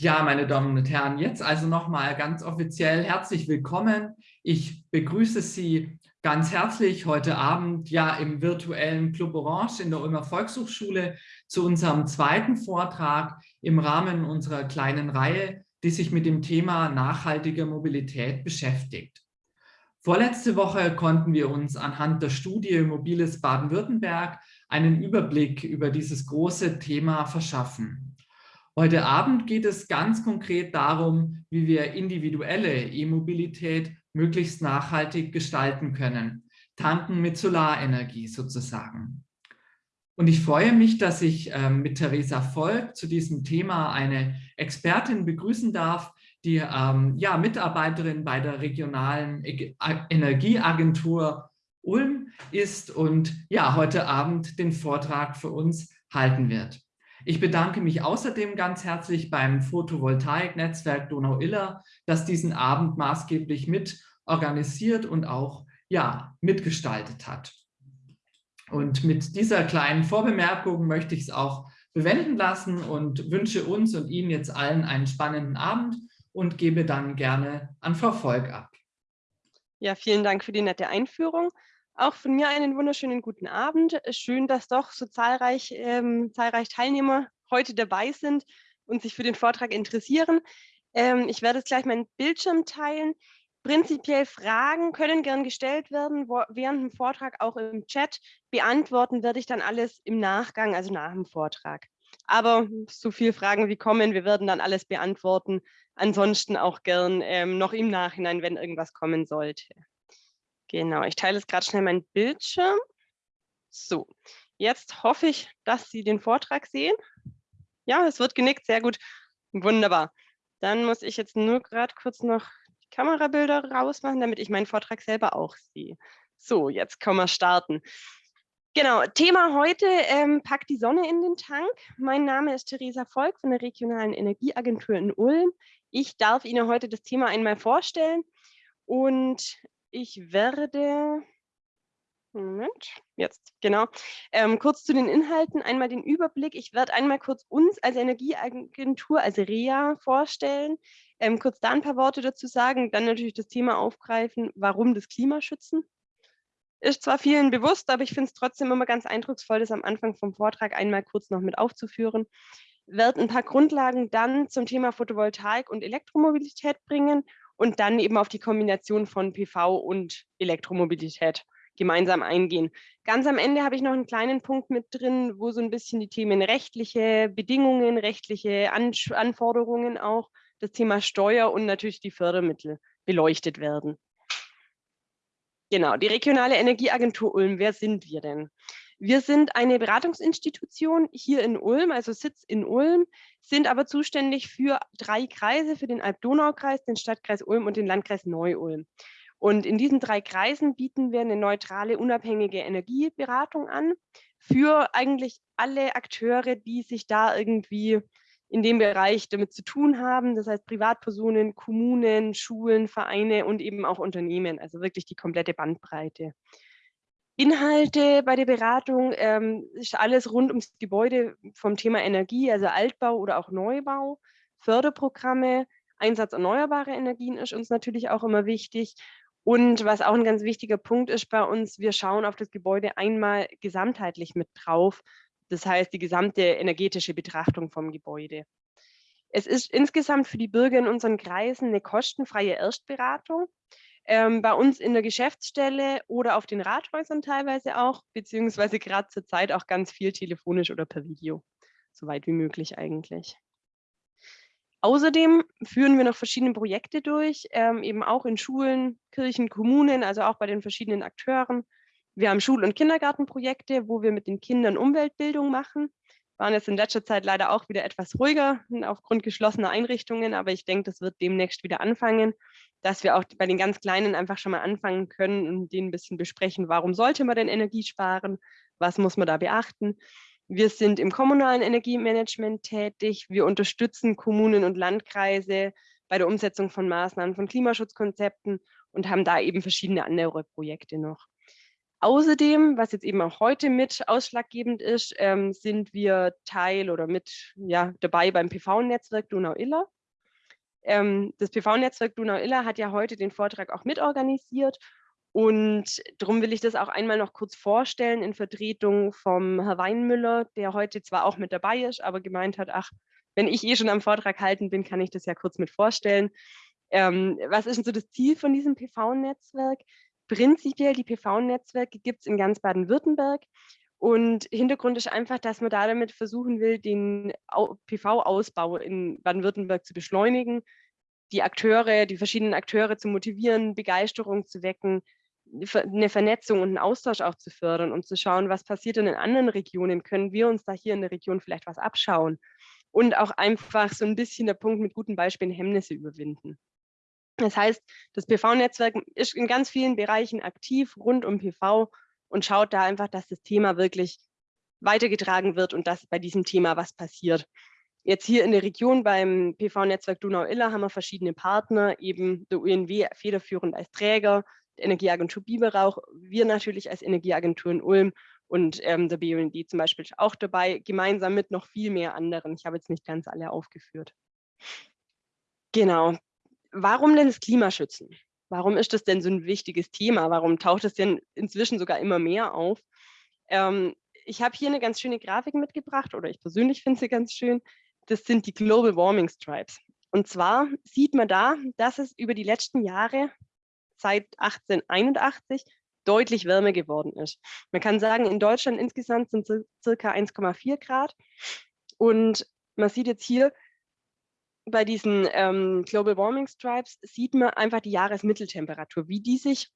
Ja, meine Damen und Herren, jetzt also nochmal ganz offiziell herzlich willkommen. Ich begrüße Sie ganz herzlich heute Abend ja im virtuellen Club Orange in der Ulmer Volkshochschule zu unserem zweiten Vortrag im Rahmen unserer kleinen Reihe, die sich mit dem Thema nachhaltige Mobilität beschäftigt. Vorletzte Woche konnten wir uns anhand der Studie Mobiles Baden-Württemberg einen Überblick über dieses große Thema verschaffen. Heute Abend geht es ganz konkret darum, wie wir individuelle E-Mobilität möglichst nachhaltig gestalten können. Tanken mit Solarenergie sozusagen. Und ich freue mich, dass ich ähm, mit Theresa Volk zu diesem Thema eine Expertin begrüßen darf, die ähm, ja, Mitarbeiterin bei der regionalen Energieagentur Ulm ist und ja, heute Abend den Vortrag für uns halten wird. Ich bedanke mich außerdem ganz herzlich beim Photovoltaik-Netzwerk Donau-Iller, das diesen Abend maßgeblich mit organisiert und auch ja, mitgestaltet hat. Und mit dieser kleinen Vorbemerkung möchte ich es auch bewenden lassen und wünsche uns und Ihnen jetzt allen einen spannenden Abend und gebe dann gerne an Frau Volk ab. Ja, vielen Dank für die nette Einführung. Auch von mir einen wunderschönen guten Abend. Schön, dass doch so zahlreich, ähm, zahlreich Teilnehmer heute dabei sind und sich für den Vortrag interessieren. Ähm, ich werde jetzt gleich meinen Bildschirm teilen. Prinzipiell Fragen können gern gestellt werden, wo, während dem Vortrag auch im Chat. Beantworten werde ich dann alles im Nachgang, also nach dem Vortrag. Aber so viele Fragen wie kommen, wir werden dann alles beantworten. Ansonsten auch gern ähm, noch im Nachhinein, wenn irgendwas kommen sollte. Genau, ich teile jetzt gerade schnell meinen Bildschirm. So, jetzt hoffe ich, dass Sie den Vortrag sehen. Ja, es wird genickt, sehr gut. Wunderbar. Dann muss ich jetzt nur gerade kurz noch die Kamerabilder rausmachen, damit ich meinen Vortrag selber auch sehe. So, jetzt können wir starten. Genau, Thema heute, ähm, packt die Sonne in den Tank. Mein Name ist Theresa Volk von der Regionalen Energieagentur in Ulm. Ich darf Ihnen heute das Thema einmal vorstellen und ich werde, Moment, jetzt, genau, ähm, kurz zu den Inhalten, einmal den Überblick. Ich werde einmal kurz uns als Energieagentur, als REA vorstellen, ähm, kurz da ein paar Worte dazu sagen, dann natürlich das Thema aufgreifen, warum das Klimaschützen. Ist zwar vielen bewusst, aber ich finde es trotzdem immer ganz eindrucksvoll, das am Anfang vom Vortrag einmal kurz noch mit aufzuführen. Werde ein paar Grundlagen dann zum Thema Photovoltaik und Elektromobilität bringen und dann eben auf die Kombination von PV und Elektromobilität gemeinsam eingehen. Ganz am Ende habe ich noch einen kleinen Punkt mit drin, wo so ein bisschen die Themen rechtliche Bedingungen, rechtliche An Anforderungen auch, das Thema Steuer und natürlich die Fördermittel beleuchtet werden. Genau, die regionale Energieagentur Ulm, wer sind wir denn? Wir sind eine Beratungsinstitution hier in Ulm, also Sitz in Ulm, sind aber zuständig für drei Kreise, für den Alb-Donau-Kreis, den Stadtkreis Ulm und den Landkreis Neu-Ulm. Und in diesen drei Kreisen bieten wir eine neutrale, unabhängige Energieberatung an für eigentlich alle Akteure, die sich da irgendwie in dem Bereich damit zu tun haben. Das heißt Privatpersonen, Kommunen, Schulen, Vereine und eben auch Unternehmen, also wirklich die komplette Bandbreite. Inhalte bei der Beratung ähm, ist alles rund ums Gebäude vom Thema Energie, also Altbau oder auch Neubau, Förderprogramme, Einsatz erneuerbarer Energien ist uns natürlich auch immer wichtig. Und was auch ein ganz wichtiger Punkt ist bei uns, wir schauen auf das Gebäude einmal gesamtheitlich mit drauf. Das heißt, die gesamte energetische Betrachtung vom Gebäude. Es ist insgesamt für die Bürger in unseren Kreisen eine kostenfreie Erstberatung ähm, bei uns in der Geschäftsstelle oder auf den Rathäusern teilweise auch, beziehungsweise gerade zur Zeit auch ganz viel telefonisch oder per Video, so weit wie möglich eigentlich. Außerdem führen wir noch verschiedene Projekte durch, ähm, eben auch in Schulen, Kirchen, Kommunen, also auch bei den verschiedenen Akteuren. Wir haben Schul- und Kindergartenprojekte, wo wir mit den Kindern Umweltbildung machen waren jetzt in letzter Zeit leider auch wieder etwas ruhiger aufgrund geschlossener Einrichtungen, aber ich denke, das wird demnächst wieder anfangen, dass wir auch bei den ganz Kleinen einfach schon mal anfangen können und denen ein bisschen besprechen, warum sollte man denn Energie sparen, was muss man da beachten. Wir sind im kommunalen Energiemanagement tätig, wir unterstützen Kommunen und Landkreise bei der Umsetzung von Maßnahmen von Klimaschutzkonzepten und haben da eben verschiedene andere Projekte noch. Außerdem, was jetzt eben auch heute mit ausschlaggebend ist, ähm, sind wir Teil oder mit ja, dabei beim PV-Netzwerk Donau-Iller. Ähm, das PV-Netzwerk Donau-Iller hat ja heute den Vortrag auch mitorganisiert und darum will ich das auch einmal noch kurz vorstellen in Vertretung vom Herr Weinmüller, der heute zwar auch mit dabei ist, aber gemeint hat, ach, wenn ich eh schon am Vortrag halten bin, kann ich das ja kurz mit vorstellen. Ähm, was ist denn so das Ziel von diesem PV-Netzwerk? Prinzipiell die PV-Netzwerke gibt es in ganz Baden-Württemberg. Und Hintergrund ist einfach, dass man da damit versuchen will, den PV-Ausbau in Baden-Württemberg zu beschleunigen, die Akteure, die verschiedenen Akteure zu motivieren, Begeisterung zu wecken, eine Vernetzung und einen Austausch auch zu fördern und zu schauen, was passiert denn in anderen Regionen, können wir uns da hier in der Region vielleicht was abschauen und auch einfach so ein bisschen der Punkt mit guten Beispielen Hemmnisse überwinden. Das heißt, das PV-Netzwerk ist in ganz vielen Bereichen aktiv rund um PV und schaut da einfach, dass das Thema wirklich weitergetragen wird und dass bei diesem Thema was passiert. Jetzt hier in der Region beim PV-Netzwerk Donau-Iller haben wir verschiedene Partner, eben der UNW federführend als Träger, die Energieagentur Biberauch, wir natürlich als Energieagentur in Ulm und ähm, der BUND zum Beispiel auch dabei, gemeinsam mit noch viel mehr anderen. Ich habe jetzt nicht ganz alle aufgeführt. Genau, warum denn das Klimaschützen? Warum ist das denn so ein wichtiges Thema? Warum taucht es denn inzwischen sogar immer mehr auf? Ähm, ich habe hier eine ganz schöne Grafik mitgebracht, oder ich persönlich finde sie ganz schön. Das sind die Global Warming Stripes. Und zwar sieht man da, dass es über die letzten Jahre seit 1881 deutlich wärmer geworden ist. Man kann sagen, in Deutschland insgesamt sind es circa 1,4 Grad. Und man sieht jetzt hier, bei diesen ähm, Global Warming Stripes sieht man einfach die Jahresmitteltemperatur, wie die sich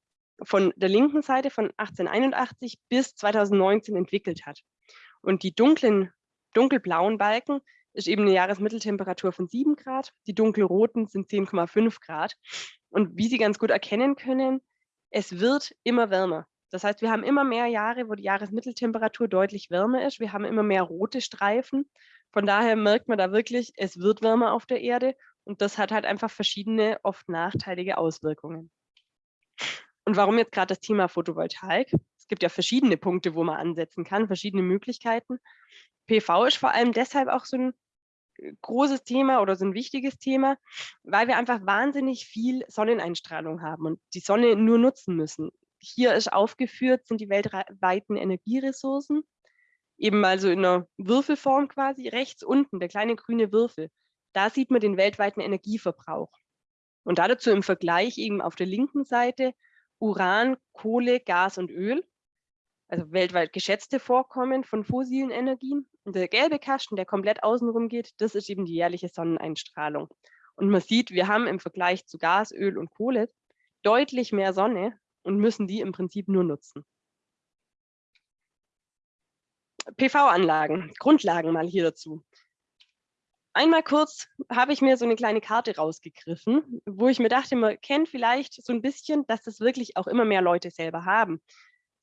von der linken Seite von 1881 bis 2019 entwickelt hat. Und die dunklen, dunkelblauen Balken ist eben eine Jahresmitteltemperatur von 7 Grad, die dunkelroten sind 10,5 Grad. Und wie Sie ganz gut erkennen können, es wird immer wärmer. Das heißt, wir haben immer mehr Jahre, wo die Jahresmitteltemperatur deutlich wärmer ist. Wir haben immer mehr rote Streifen von daher merkt man da wirklich, es wird wärmer auf der Erde und das hat halt einfach verschiedene, oft nachteilige Auswirkungen. Und warum jetzt gerade das Thema Photovoltaik? Es gibt ja verschiedene Punkte, wo man ansetzen kann, verschiedene Möglichkeiten. PV ist vor allem deshalb auch so ein äh, großes Thema oder so ein wichtiges Thema, weil wir einfach wahnsinnig viel Sonneneinstrahlung haben und die Sonne nur nutzen müssen. Hier ist aufgeführt, sind die weltweiten Energieressourcen eben mal so in einer Würfelform quasi, rechts unten, der kleine grüne Würfel, da sieht man den weltweiten Energieverbrauch. Und dazu im Vergleich eben auf der linken Seite Uran, Kohle, Gas und Öl, also weltweit geschätzte Vorkommen von fossilen Energien. Und der gelbe Kasten, der komplett außenrum geht, das ist eben die jährliche Sonneneinstrahlung. Und man sieht, wir haben im Vergleich zu Gas, Öl und Kohle deutlich mehr Sonne und müssen die im Prinzip nur nutzen. PV-Anlagen, Grundlagen mal hier dazu. Einmal kurz habe ich mir so eine kleine Karte rausgegriffen, wo ich mir dachte, man kennt vielleicht so ein bisschen, dass das wirklich auch immer mehr Leute selber haben.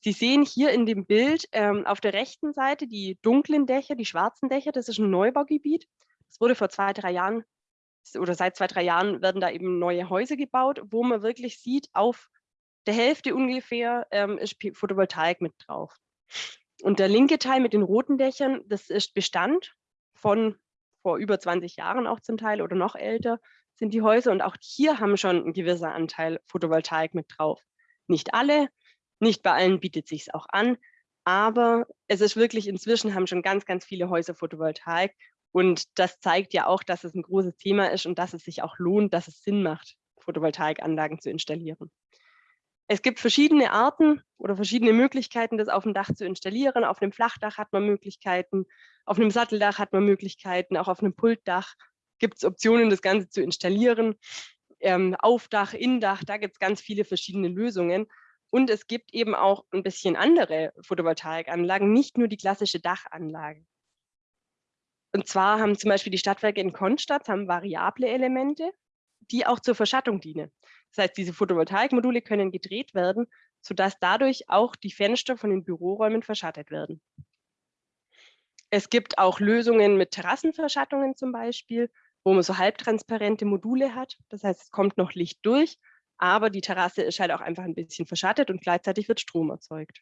Sie sehen hier in dem Bild ähm, auf der rechten Seite die dunklen Dächer, die schwarzen Dächer, das ist ein Neubaugebiet. Das wurde vor zwei, drei Jahren oder seit zwei, drei Jahren werden da eben neue Häuser gebaut, wo man wirklich sieht, auf der Hälfte ungefähr ähm, ist Photovoltaik mit drauf. Und der linke Teil mit den roten Dächern, das ist Bestand von vor über 20 Jahren auch zum Teil oder noch älter sind die Häuser. Und auch hier haben schon ein gewisser Anteil Photovoltaik mit drauf. Nicht alle, nicht bei allen bietet sich auch an, aber es ist wirklich inzwischen haben schon ganz, ganz viele Häuser Photovoltaik. Und das zeigt ja auch, dass es ein großes Thema ist und dass es sich auch lohnt, dass es Sinn macht, Photovoltaikanlagen zu installieren. Es gibt verschiedene Arten oder verschiedene Möglichkeiten, das auf dem Dach zu installieren. Auf einem Flachdach hat man Möglichkeiten, auf einem Satteldach hat man Möglichkeiten, auch auf einem Pultdach gibt es Optionen, das Ganze zu installieren. Ähm, Aufdach, Indach, da gibt es ganz viele verschiedene Lösungen. Und es gibt eben auch ein bisschen andere Photovoltaikanlagen, nicht nur die klassische Dachanlage. Und zwar haben zum Beispiel die Stadtwerke in Konstadt haben variable Elemente, die auch zur Verschattung dienen. Das heißt, diese Photovoltaikmodule können gedreht werden, sodass dadurch auch die Fenster von den Büroräumen verschattet werden. Es gibt auch Lösungen mit Terrassenverschattungen zum Beispiel, wo man so halbtransparente Module hat. Das heißt, es kommt noch Licht durch, aber die Terrasse ist halt auch einfach ein bisschen verschattet und gleichzeitig wird Strom erzeugt.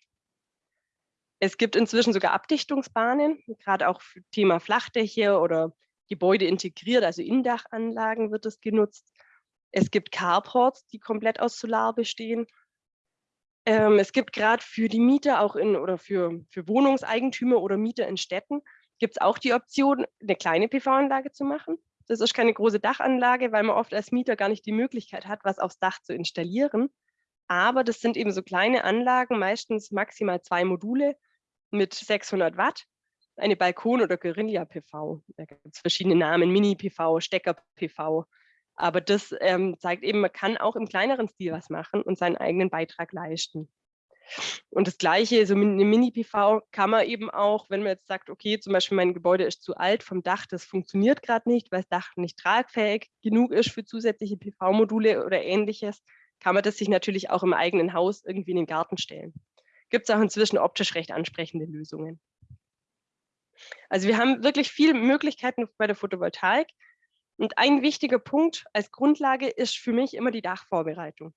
Es gibt inzwischen sogar Abdichtungsbahnen, gerade auch für Thema Flachdächer oder Gebäude integriert, also Indachanlagen wird es genutzt. Es gibt Carports, die komplett aus Solar bestehen. Ähm, es gibt gerade für die Mieter auch in oder für, für Wohnungseigentümer oder Mieter in Städten gibt es auch die Option, eine kleine PV-Anlage zu machen. Das ist keine große Dachanlage, weil man oft als Mieter gar nicht die Möglichkeit hat, was aufs Dach zu installieren. Aber das sind eben so kleine Anlagen, meistens maximal zwei Module mit 600 Watt, eine Balkon- oder Guerilla-PV. Da gibt es verschiedene Namen, Mini-PV, Stecker-PV. Aber das ähm, zeigt eben, man kann auch im kleineren Stil was machen und seinen eigenen Beitrag leisten. Und das Gleiche, so eine Mini-PV kann man eben auch, wenn man jetzt sagt, okay, zum Beispiel mein Gebäude ist zu alt vom Dach, das funktioniert gerade nicht, weil das Dach nicht tragfähig genug ist für zusätzliche PV-Module oder ähnliches, kann man das sich natürlich auch im eigenen Haus irgendwie in den Garten stellen. Gibt es auch inzwischen optisch recht ansprechende Lösungen. Also wir haben wirklich viele Möglichkeiten bei der Photovoltaik. Und ein wichtiger Punkt als Grundlage ist für mich immer die Dachvorbereitung.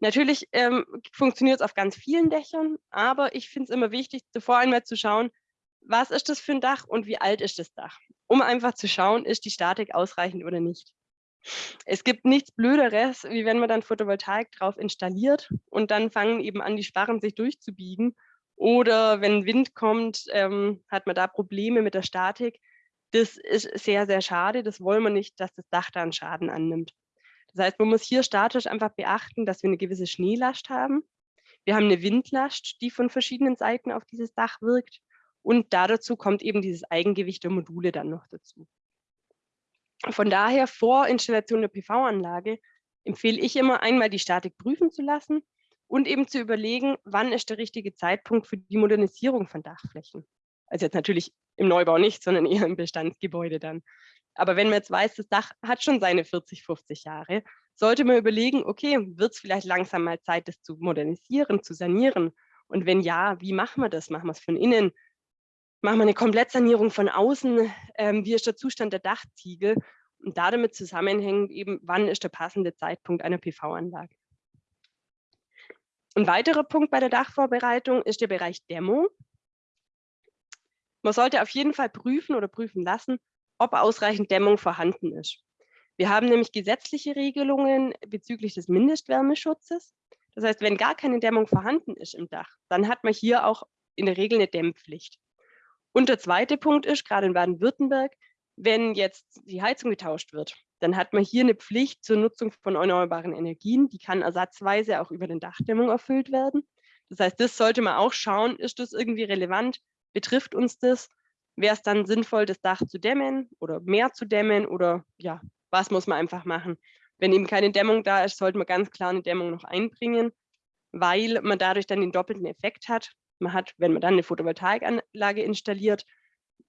Natürlich ähm, funktioniert es auf ganz vielen Dächern, aber ich finde es immer wichtig, zuvor einmal zu schauen, was ist das für ein Dach und wie alt ist das Dach, um einfach zu schauen, ist die Statik ausreichend oder nicht. Es gibt nichts Blöderes, wie wenn man dann Photovoltaik drauf installiert und dann fangen eben an, die Sparren sich durchzubiegen. Oder wenn Wind kommt, ähm, hat man da Probleme mit der Statik. Das ist sehr, sehr schade. Das wollen wir nicht, dass das Dach da einen Schaden annimmt. Das heißt, man muss hier statisch einfach beachten, dass wir eine gewisse Schneelast haben. Wir haben eine Windlast, die von verschiedenen Seiten auf dieses Dach wirkt. Und dazu kommt eben dieses Eigengewicht der Module dann noch dazu. Von daher vor Installation der PV-Anlage empfehle ich immer einmal die Statik prüfen zu lassen und eben zu überlegen, wann ist der richtige Zeitpunkt für die Modernisierung von Dachflächen. Also jetzt natürlich im Neubau nicht, sondern eher im Bestandsgebäude dann. Aber wenn man jetzt weiß, das Dach hat schon seine 40, 50 Jahre, sollte man überlegen, okay, wird es vielleicht langsam mal Zeit, das zu modernisieren, zu sanieren? Und wenn ja, wie machen wir das? Machen wir es von innen? Machen wir eine Komplettsanierung von außen? Ähm, wie ist der Zustand der Dachziegel? Und da damit zusammenhängt eben, wann ist der passende Zeitpunkt einer PV-Anlage? Ein weiterer Punkt bei der Dachvorbereitung ist der Bereich Dämmung. Man sollte auf jeden Fall prüfen oder prüfen lassen, ob ausreichend Dämmung vorhanden ist. Wir haben nämlich gesetzliche Regelungen bezüglich des Mindestwärmeschutzes. Das heißt, wenn gar keine Dämmung vorhanden ist im Dach, dann hat man hier auch in der Regel eine Dämmpflicht. Und der zweite Punkt ist, gerade in Baden-Württemberg, wenn jetzt die Heizung getauscht wird, dann hat man hier eine Pflicht zur Nutzung von erneuerbaren Energien. Die kann ersatzweise auch über den Dachdämmung erfüllt werden. Das heißt, das sollte man auch schauen, ist das irgendwie relevant, betrifft uns das wäre es dann sinnvoll, das Dach zu dämmen oder mehr zu dämmen oder ja, was muss man einfach machen. Wenn eben keine Dämmung da ist, sollte man ganz klar eine Dämmung noch einbringen, weil man dadurch dann den doppelten Effekt hat. Man hat, wenn man dann eine Photovoltaikanlage installiert,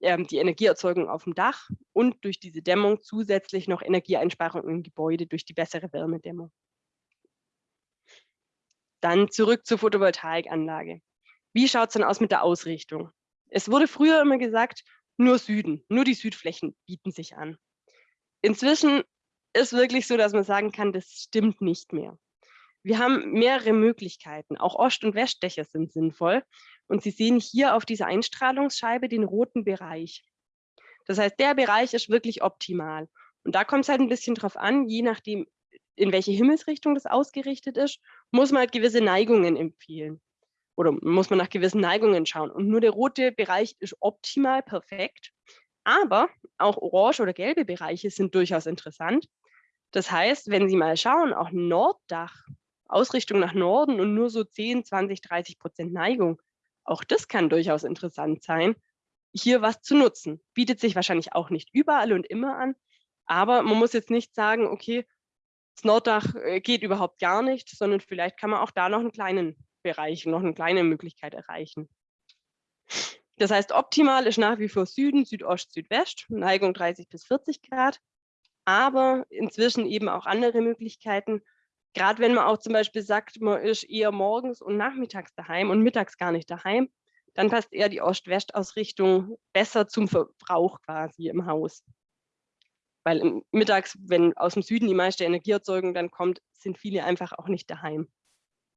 ähm, die Energieerzeugung auf dem Dach und durch diese Dämmung zusätzlich noch Energieeinsparung im Gebäude durch die bessere Wärmedämmung. Dann zurück zur Photovoltaikanlage. Wie schaut es denn aus mit der Ausrichtung? Es wurde früher immer gesagt, nur Süden, nur die Südflächen bieten sich an. Inzwischen ist wirklich so, dass man sagen kann, das stimmt nicht mehr. Wir haben mehrere Möglichkeiten. Auch Ost- und Westdächer sind sinnvoll. Und Sie sehen hier auf dieser Einstrahlungsscheibe den roten Bereich. Das heißt, der Bereich ist wirklich optimal. Und da kommt es halt ein bisschen drauf an, je nachdem, in welche Himmelsrichtung das ausgerichtet ist, muss man halt gewisse Neigungen empfehlen oder muss man nach gewissen Neigungen schauen. Und nur der rote Bereich ist optimal perfekt. Aber auch orange oder gelbe Bereiche sind durchaus interessant. Das heißt, wenn Sie mal schauen, auch Norddach, Ausrichtung nach Norden und nur so 10, 20, 30 Prozent Neigung, auch das kann durchaus interessant sein, hier was zu nutzen. Bietet sich wahrscheinlich auch nicht überall und immer an, aber man muss jetzt nicht sagen, okay, das Norddach äh, geht überhaupt gar nicht, sondern vielleicht kann man auch da noch einen kleinen Bereich noch eine kleine Möglichkeit erreichen. Das heißt, optimal ist nach wie vor Süden, Südost, Südwest, Neigung 30 bis 40 Grad, aber inzwischen eben auch andere Möglichkeiten. Gerade wenn man auch zum Beispiel sagt, man ist eher morgens und nachmittags daheim und mittags gar nicht daheim, dann passt eher die Ost-West-Ausrichtung besser zum Verbrauch quasi im Haus. Weil mittags, wenn aus dem Süden die meiste Energieerzeugung dann kommt, sind viele einfach auch nicht daheim.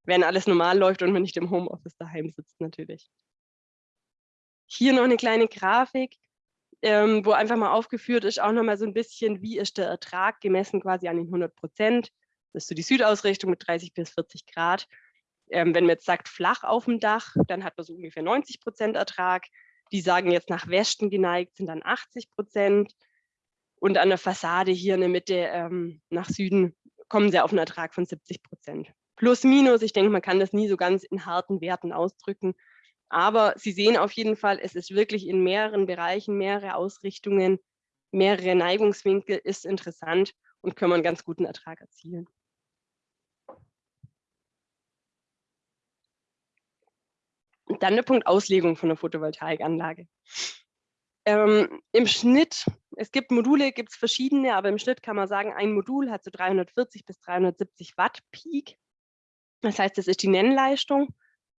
Wenn alles normal läuft und man nicht im Homeoffice daheim sitzt natürlich. Hier noch eine kleine Grafik, ähm, wo einfach mal aufgeführt ist, auch nochmal so ein bisschen, wie ist der Ertrag gemessen quasi an den 100 Prozent. Das ist so die Südausrichtung mit 30 bis 40 Grad. Ähm, wenn man jetzt sagt, flach auf dem Dach, dann hat man so ungefähr 90 Prozent Ertrag. Die sagen jetzt nach Westen geneigt, sind dann 80 Prozent. Und an der Fassade hier in der Mitte ähm, nach Süden kommen sie auf einen Ertrag von 70 Prozent. Plus, minus, ich denke, man kann das nie so ganz in harten Werten ausdrücken. Aber Sie sehen auf jeden Fall, es ist wirklich in mehreren Bereichen, mehrere Ausrichtungen, mehrere Neigungswinkel ist interessant und können wir einen ganz guten Ertrag erzielen. Und dann der Punkt Auslegung von der Photovoltaikanlage. Ähm, Im Schnitt, es gibt Module, gibt es verschiedene, aber im Schnitt kann man sagen, ein Modul hat so 340 bis 370 Watt Peak. Das heißt, das ist die Nennleistung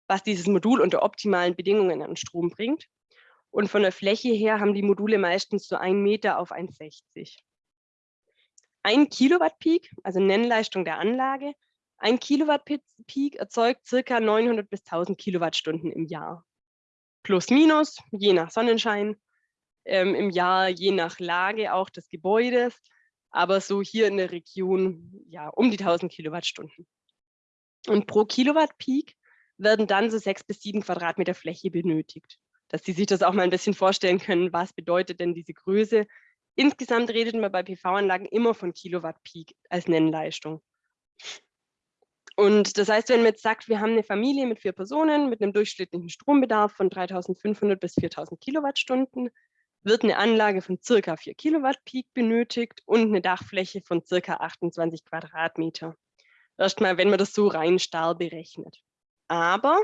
was dieses Modul unter optimalen Bedingungen an Strom bringt. Und von der Fläche her haben die Module meistens so 1 Meter auf 1,60. Ein Kilowatt Peak, also Nennleistung der Anlage, ein Kilowatt Peak erzeugt circa 900 bis 1000 Kilowattstunden im Jahr. Plus minus, je nach Sonnenschein, ähm, im Jahr je nach Lage auch des Gebäudes, aber so hier in der Region ja um die 1000 Kilowattstunden. Und pro Kilowatt Peak werden dann so sechs bis sieben Quadratmeter Fläche benötigt. Dass Sie sich das auch mal ein bisschen vorstellen können, was bedeutet denn diese Größe. Insgesamt redet man bei PV-Anlagen immer von Kilowatt Peak als Nennleistung. Und das heißt, wenn man jetzt sagt, wir haben eine Familie mit vier Personen mit einem durchschnittlichen Strombedarf von 3500 bis 4000 Kilowattstunden, wird eine Anlage von circa 4 Kilowatt Peak benötigt und eine Dachfläche von circa 28 Quadratmeter. Erstmal, wenn man das so rein starr berechnet. Aber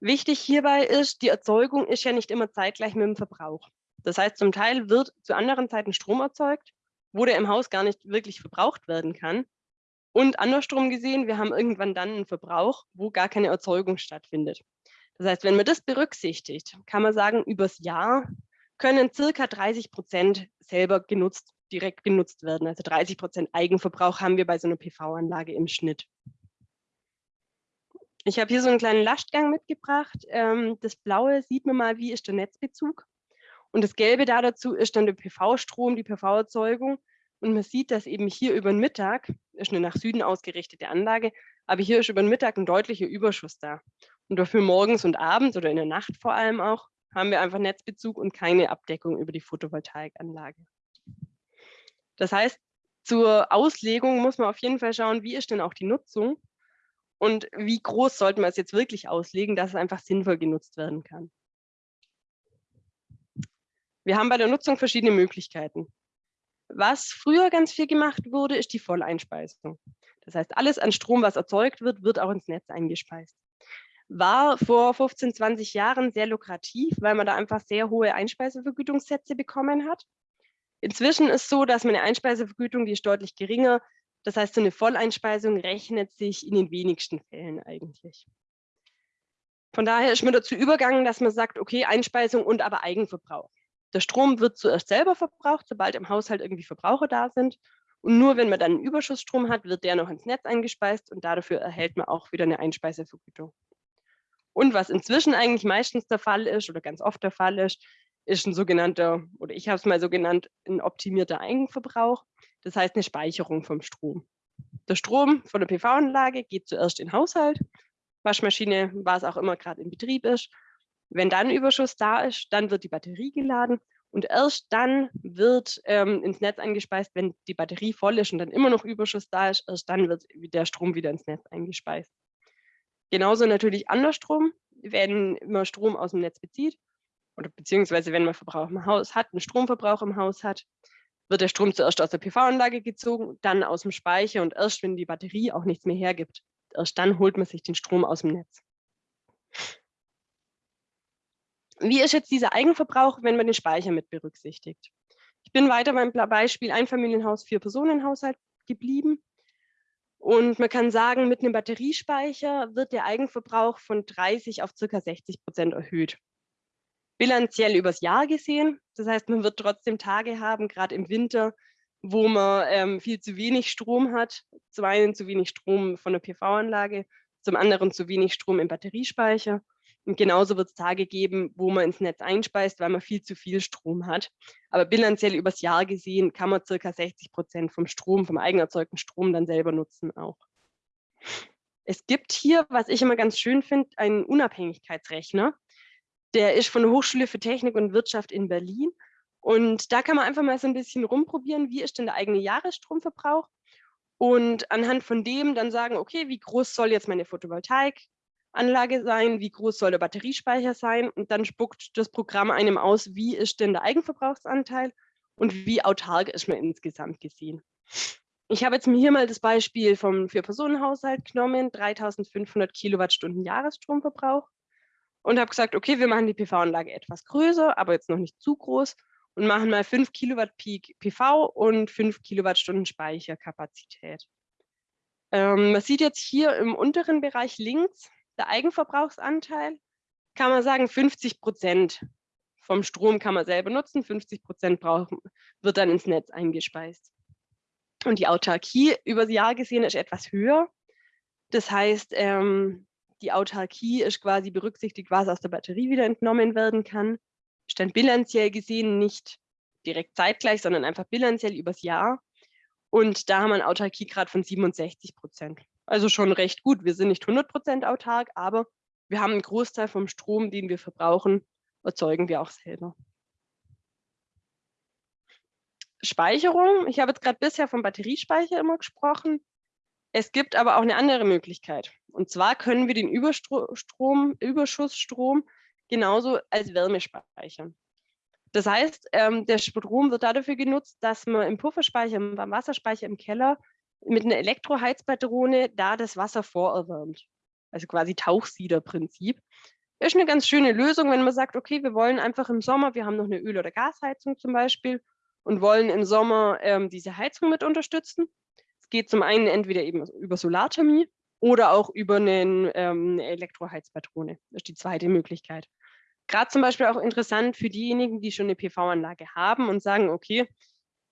wichtig hierbei ist, die Erzeugung ist ja nicht immer zeitgleich mit dem Verbrauch. Das heißt, zum Teil wird zu anderen Zeiten Strom erzeugt, wo der im Haus gar nicht wirklich verbraucht werden kann. Und andersrum gesehen, wir haben irgendwann dann einen Verbrauch, wo gar keine Erzeugung stattfindet. Das heißt, wenn man das berücksichtigt, kann man sagen, übers Jahr können circa 30 Prozent selber genutzt, direkt genutzt werden. Also 30 Prozent Eigenverbrauch haben wir bei so einer PV-Anlage im Schnitt. Ich habe hier so einen kleinen Lastgang mitgebracht. Ähm, das Blaue sieht man mal, wie ist der Netzbezug. Und das Gelbe da dazu ist dann der PV-Strom, die PV-Erzeugung. Und man sieht, dass eben hier über den Mittag, ist eine nach Süden ausgerichtete Anlage, aber hier ist über den Mittag ein deutlicher Überschuss da. Und dafür morgens und abends oder in der Nacht vor allem auch, haben wir einfach Netzbezug und keine Abdeckung über die Photovoltaikanlage. Das heißt, zur Auslegung muss man auf jeden Fall schauen, wie ist denn auch die Nutzung und wie groß sollten wir es jetzt wirklich auslegen, dass es einfach sinnvoll genutzt werden kann. Wir haben bei der Nutzung verschiedene Möglichkeiten. Was früher ganz viel gemacht wurde, ist die Volleinspeisung. Das heißt, alles an Strom, was erzeugt wird, wird auch ins Netz eingespeist. War vor 15, 20 Jahren sehr lukrativ, weil man da einfach sehr hohe Einspeisevergütungssätze bekommen hat. Inzwischen ist es so, dass man eine Einspeisevergütung, die ist deutlich geringer, das heißt, so eine Volleinspeisung rechnet sich in den wenigsten Fällen eigentlich. Von daher ist man dazu übergegangen, dass man sagt, okay, Einspeisung und aber Eigenverbrauch. Der Strom wird zuerst selber verbraucht, sobald im Haushalt irgendwie Verbraucher da sind. Und nur wenn man dann einen Überschussstrom hat, wird der noch ins Netz eingespeist und dafür erhält man auch wieder eine Einspeisevergütung. Und was inzwischen eigentlich meistens der Fall ist oder ganz oft der Fall ist, ist ein sogenannter, oder ich habe es mal so genannt, ein optimierter Eigenverbrauch. Das heißt eine Speicherung vom Strom. Der Strom von der PV-Anlage geht zuerst in den Haushalt, Waschmaschine, was auch immer gerade in Betrieb ist. Wenn dann Überschuss da ist, dann wird die Batterie geladen und erst dann wird ähm, ins Netz eingespeist, wenn die Batterie voll ist und dann immer noch Überschuss da ist, erst dann wird der Strom wieder ins Netz eingespeist. Genauso natürlich andersrum, wenn man Strom aus dem Netz bezieht oder beziehungsweise wenn man Verbrauch im Haus hat, einen Stromverbrauch im Haus hat, wird der Strom zuerst aus der PV-Anlage gezogen, dann aus dem Speicher und erst wenn die Batterie auch nichts mehr hergibt, erst dann holt man sich den Strom aus dem Netz. Wie ist jetzt dieser Eigenverbrauch, wenn man den Speicher mit berücksichtigt? Ich bin weiter beim Beispiel Einfamilienhaus, Vier-Personen-Haushalt geblieben. Und man kann sagen, mit einem Batteriespeicher wird der Eigenverbrauch von 30 auf ca. 60 Prozent erhöht. bilanziell übers Jahr gesehen. Das heißt, man wird trotzdem Tage haben, gerade im Winter, wo man ähm, viel zu wenig Strom hat. Zum einen zu wenig Strom von der PV-Anlage, zum anderen zu wenig Strom im Batteriespeicher. Und genauso wird es Tage geben, wo man ins Netz einspeist, weil man viel zu viel Strom hat. Aber bilanziell übers Jahr gesehen kann man circa 60 Prozent vom Strom, vom eigenerzeugten Strom dann selber nutzen auch. Es gibt hier, was ich immer ganz schön finde, einen Unabhängigkeitsrechner. Der ist von der Hochschule für Technik und Wirtschaft in Berlin. Und da kann man einfach mal so ein bisschen rumprobieren, wie ist denn der eigene Jahresstromverbrauch? Und anhand von dem dann sagen, okay, wie groß soll jetzt meine Photovoltaik Anlage sein, wie groß soll der Batteriespeicher sein und dann spuckt das Programm einem aus, wie ist denn der Eigenverbrauchsanteil und wie autark ist man insgesamt gesehen. Ich habe jetzt mir hier mal das Beispiel vom Vier-Personen-Haushalt genommen, 3500 Kilowattstunden Jahresstromverbrauch und habe gesagt, okay, wir machen die PV-Anlage etwas größer, aber jetzt noch nicht zu groß und machen mal 5 Kilowatt Peak PV und 5 Kilowattstunden Speicherkapazität. Ähm, man sieht jetzt hier im unteren Bereich links, der Eigenverbrauchsanteil, kann man sagen, 50 Prozent vom Strom kann man selber nutzen, 50 Prozent wird dann ins Netz eingespeist. Und die Autarkie über das Jahr gesehen ist etwas höher. Das heißt, ähm, die Autarkie ist quasi berücksichtigt, was aus der Batterie wieder entnommen werden kann. Ist dann bilanziell gesehen nicht direkt zeitgleich, sondern einfach bilanziell übers Jahr. Und da haben wir einen Autarkiegrad von 67 Prozent. Also schon recht gut. Wir sind nicht 100 Prozent autark, aber wir haben einen Großteil vom Strom, den wir verbrauchen, erzeugen wir auch selber. Speicherung. Ich habe jetzt gerade bisher vom Batteriespeicher immer gesprochen. Es gibt aber auch eine andere Möglichkeit. Und zwar können wir den Überstrom, Überschussstrom genauso als Wärme speichern. Das heißt, ähm, der Strom wird dafür genutzt, dass man im Pufferspeicher, beim Wasserspeicher im Keller mit einer Elektroheizpatrone da das Wasser vorerwärmt. Also quasi Tauchsiederprinzip. Ist eine ganz schöne Lösung, wenn man sagt, okay, wir wollen einfach im Sommer, wir haben noch eine Öl- oder Gasheizung zum Beispiel und wollen im Sommer ähm, diese Heizung mit unterstützen. Es geht zum einen entweder eben über Solarthermie oder auch über einen, ähm, eine Elektroheizpatrone. Das ist die zweite Möglichkeit. Gerade zum Beispiel auch interessant für diejenigen, die schon eine PV-Anlage haben und sagen, okay,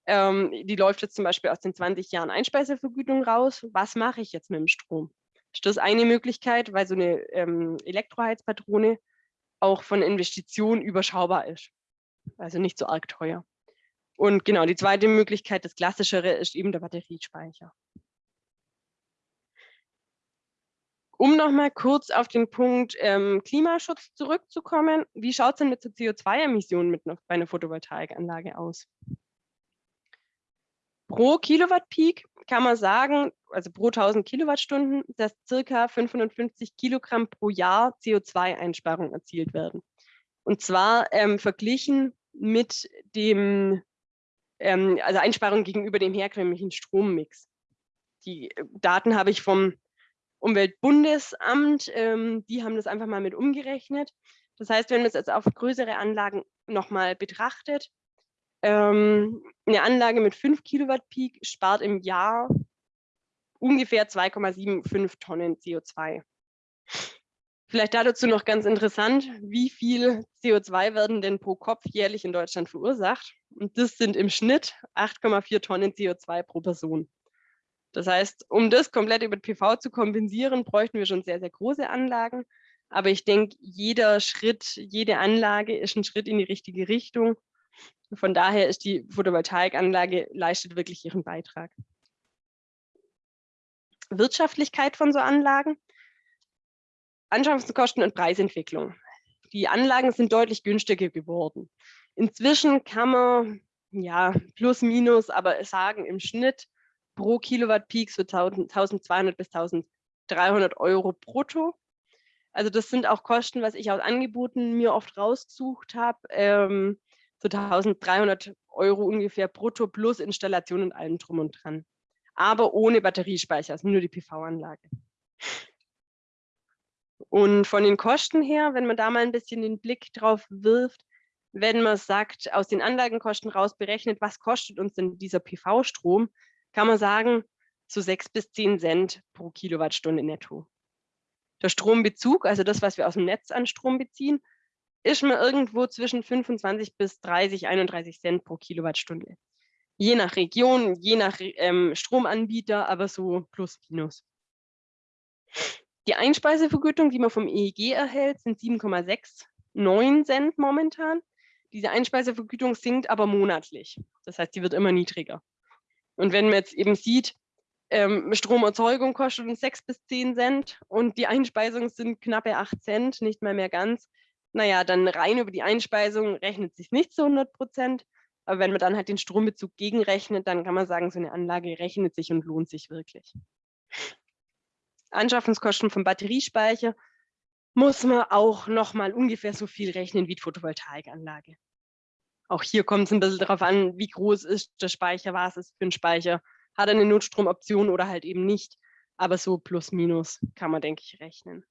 ähm, die läuft jetzt zum Beispiel aus den 20 Jahren Einspeisevergütung raus. Was mache ich jetzt mit dem Strom? Das ist eine Möglichkeit, weil so eine ähm, Elektroheizpatrone auch von Investitionen überschaubar ist. Also nicht so arg teuer. Und genau, die zweite Möglichkeit, das klassischere, ist eben der Batteriespeicher. Um nochmal kurz auf den Punkt ähm, Klimaschutz zurückzukommen, wie schaut es denn mit CO2-Emissionen mit bei einer Photovoltaikanlage aus? Pro Kilowatt Peak kann man sagen, also pro 1000 Kilowattstunden, dass circa 550 Kilogramm pro Jahr CO2-Einsparung erzielt werden. Und zwar ähm, verglichen mit dem, ähm, also Einsparung gegenüber dem herkömmlichen Strommix. Die äh, Daten habe ich vom Umweltbundesamt, ähm, die haben das einfach mal mit umgerechnet. Das heißt, wenn man es jetzt auf größere Anlagen nochmal betrachtet, ähm, eine Anlage mit 5 Kilowatt Peak spart im Jahr ungefähr 2,75 Tonnen CO2. Vielleicht dazu noch ganz interessant, wie viel CO2 werden denn pro Kopf jährlich in Deutschland verursacht? Und das sind im Schnitt 8,4 Tonnen CO2 pro Person. Das heißt, um das komplett über PV zu kompensieren, bräuchten wir schon sehr, sehr große Anlagen. Aber ich denke, jeder Schritt, jede Anlage ist ein Schritt in die richtige Richtung. Von daher ist die Photovoltaikanlage leistet wirklich ihren Beitrag. Wirtschaftlichkeit von so Anlagen, Anschaffungskosten und Preisentwicklung. Die Anlagen sind deutlich günstiger geworden. Inzwischen kann man, ja, plus minus, aber sagen im Schnitt pro Kilowatt Peak so 1200 bis 1300 Euro brutto. Also das sind auch Kosten, was ich aus Angeboten mir oft rausgesucht habe. Ähm, so 1300 Euro ungefähr brutto plus Installation und allem drum und dran. Aber ohne Batteriespeicher, also nur die PV-Anlage. Und von den Kosten her, wenn man da mal ein bisschen den Blick drauf wirft, wenn man sagt, aus den Anlagenkosten raus berechnet, was kostet uns denn dieser PV-Strom, kann man sagen, so sechs bis zehn Cent pro Kilowattstunde netto. Der Strombezug, also das, was wir aus dem Netz an Strom beziehen, ist man irgendwo zwischen 25 bis 30, 31 Cent pro Kilowattstunde. Je nach Region, je nach ähm, Stromanbieter, aber so plus minus. Die Einspeisevergütung, die man vom EEG erhält, sind 7,69 Cent momentan. Diese Einspeisevergütung sinkt aber monatlich. Das heißt, die wird immer niedriger. Und wenn man jetzt eben sieht, ähm, Stromerzeugung kostet uns 6 bis 10 Cent und die Einspeisung sind knappe 8 Cent, nicht mal mehr ganz. Naja, dann rein über die Einspeisung rechnet sich nicht zu 100 Prozent. Aber wenn man dann halt den Strombezug gegenrechnet, dann kann man sagen, so eine Anlage rechnet sich und lohnt sich wirklich. Anschaffungskosten vom Batteriespeicher muss man auch nochmal ungefähr so viel rechnen wie die Photovoltaikanlage. Auch hier kommt es ein bisschen darauf an, wie groß ist der Speicher, was ist für ein Speicher, hat er eine Notstromoption oder halt eben nicht. Aber so plus minus kann man, denke ich, rechnen.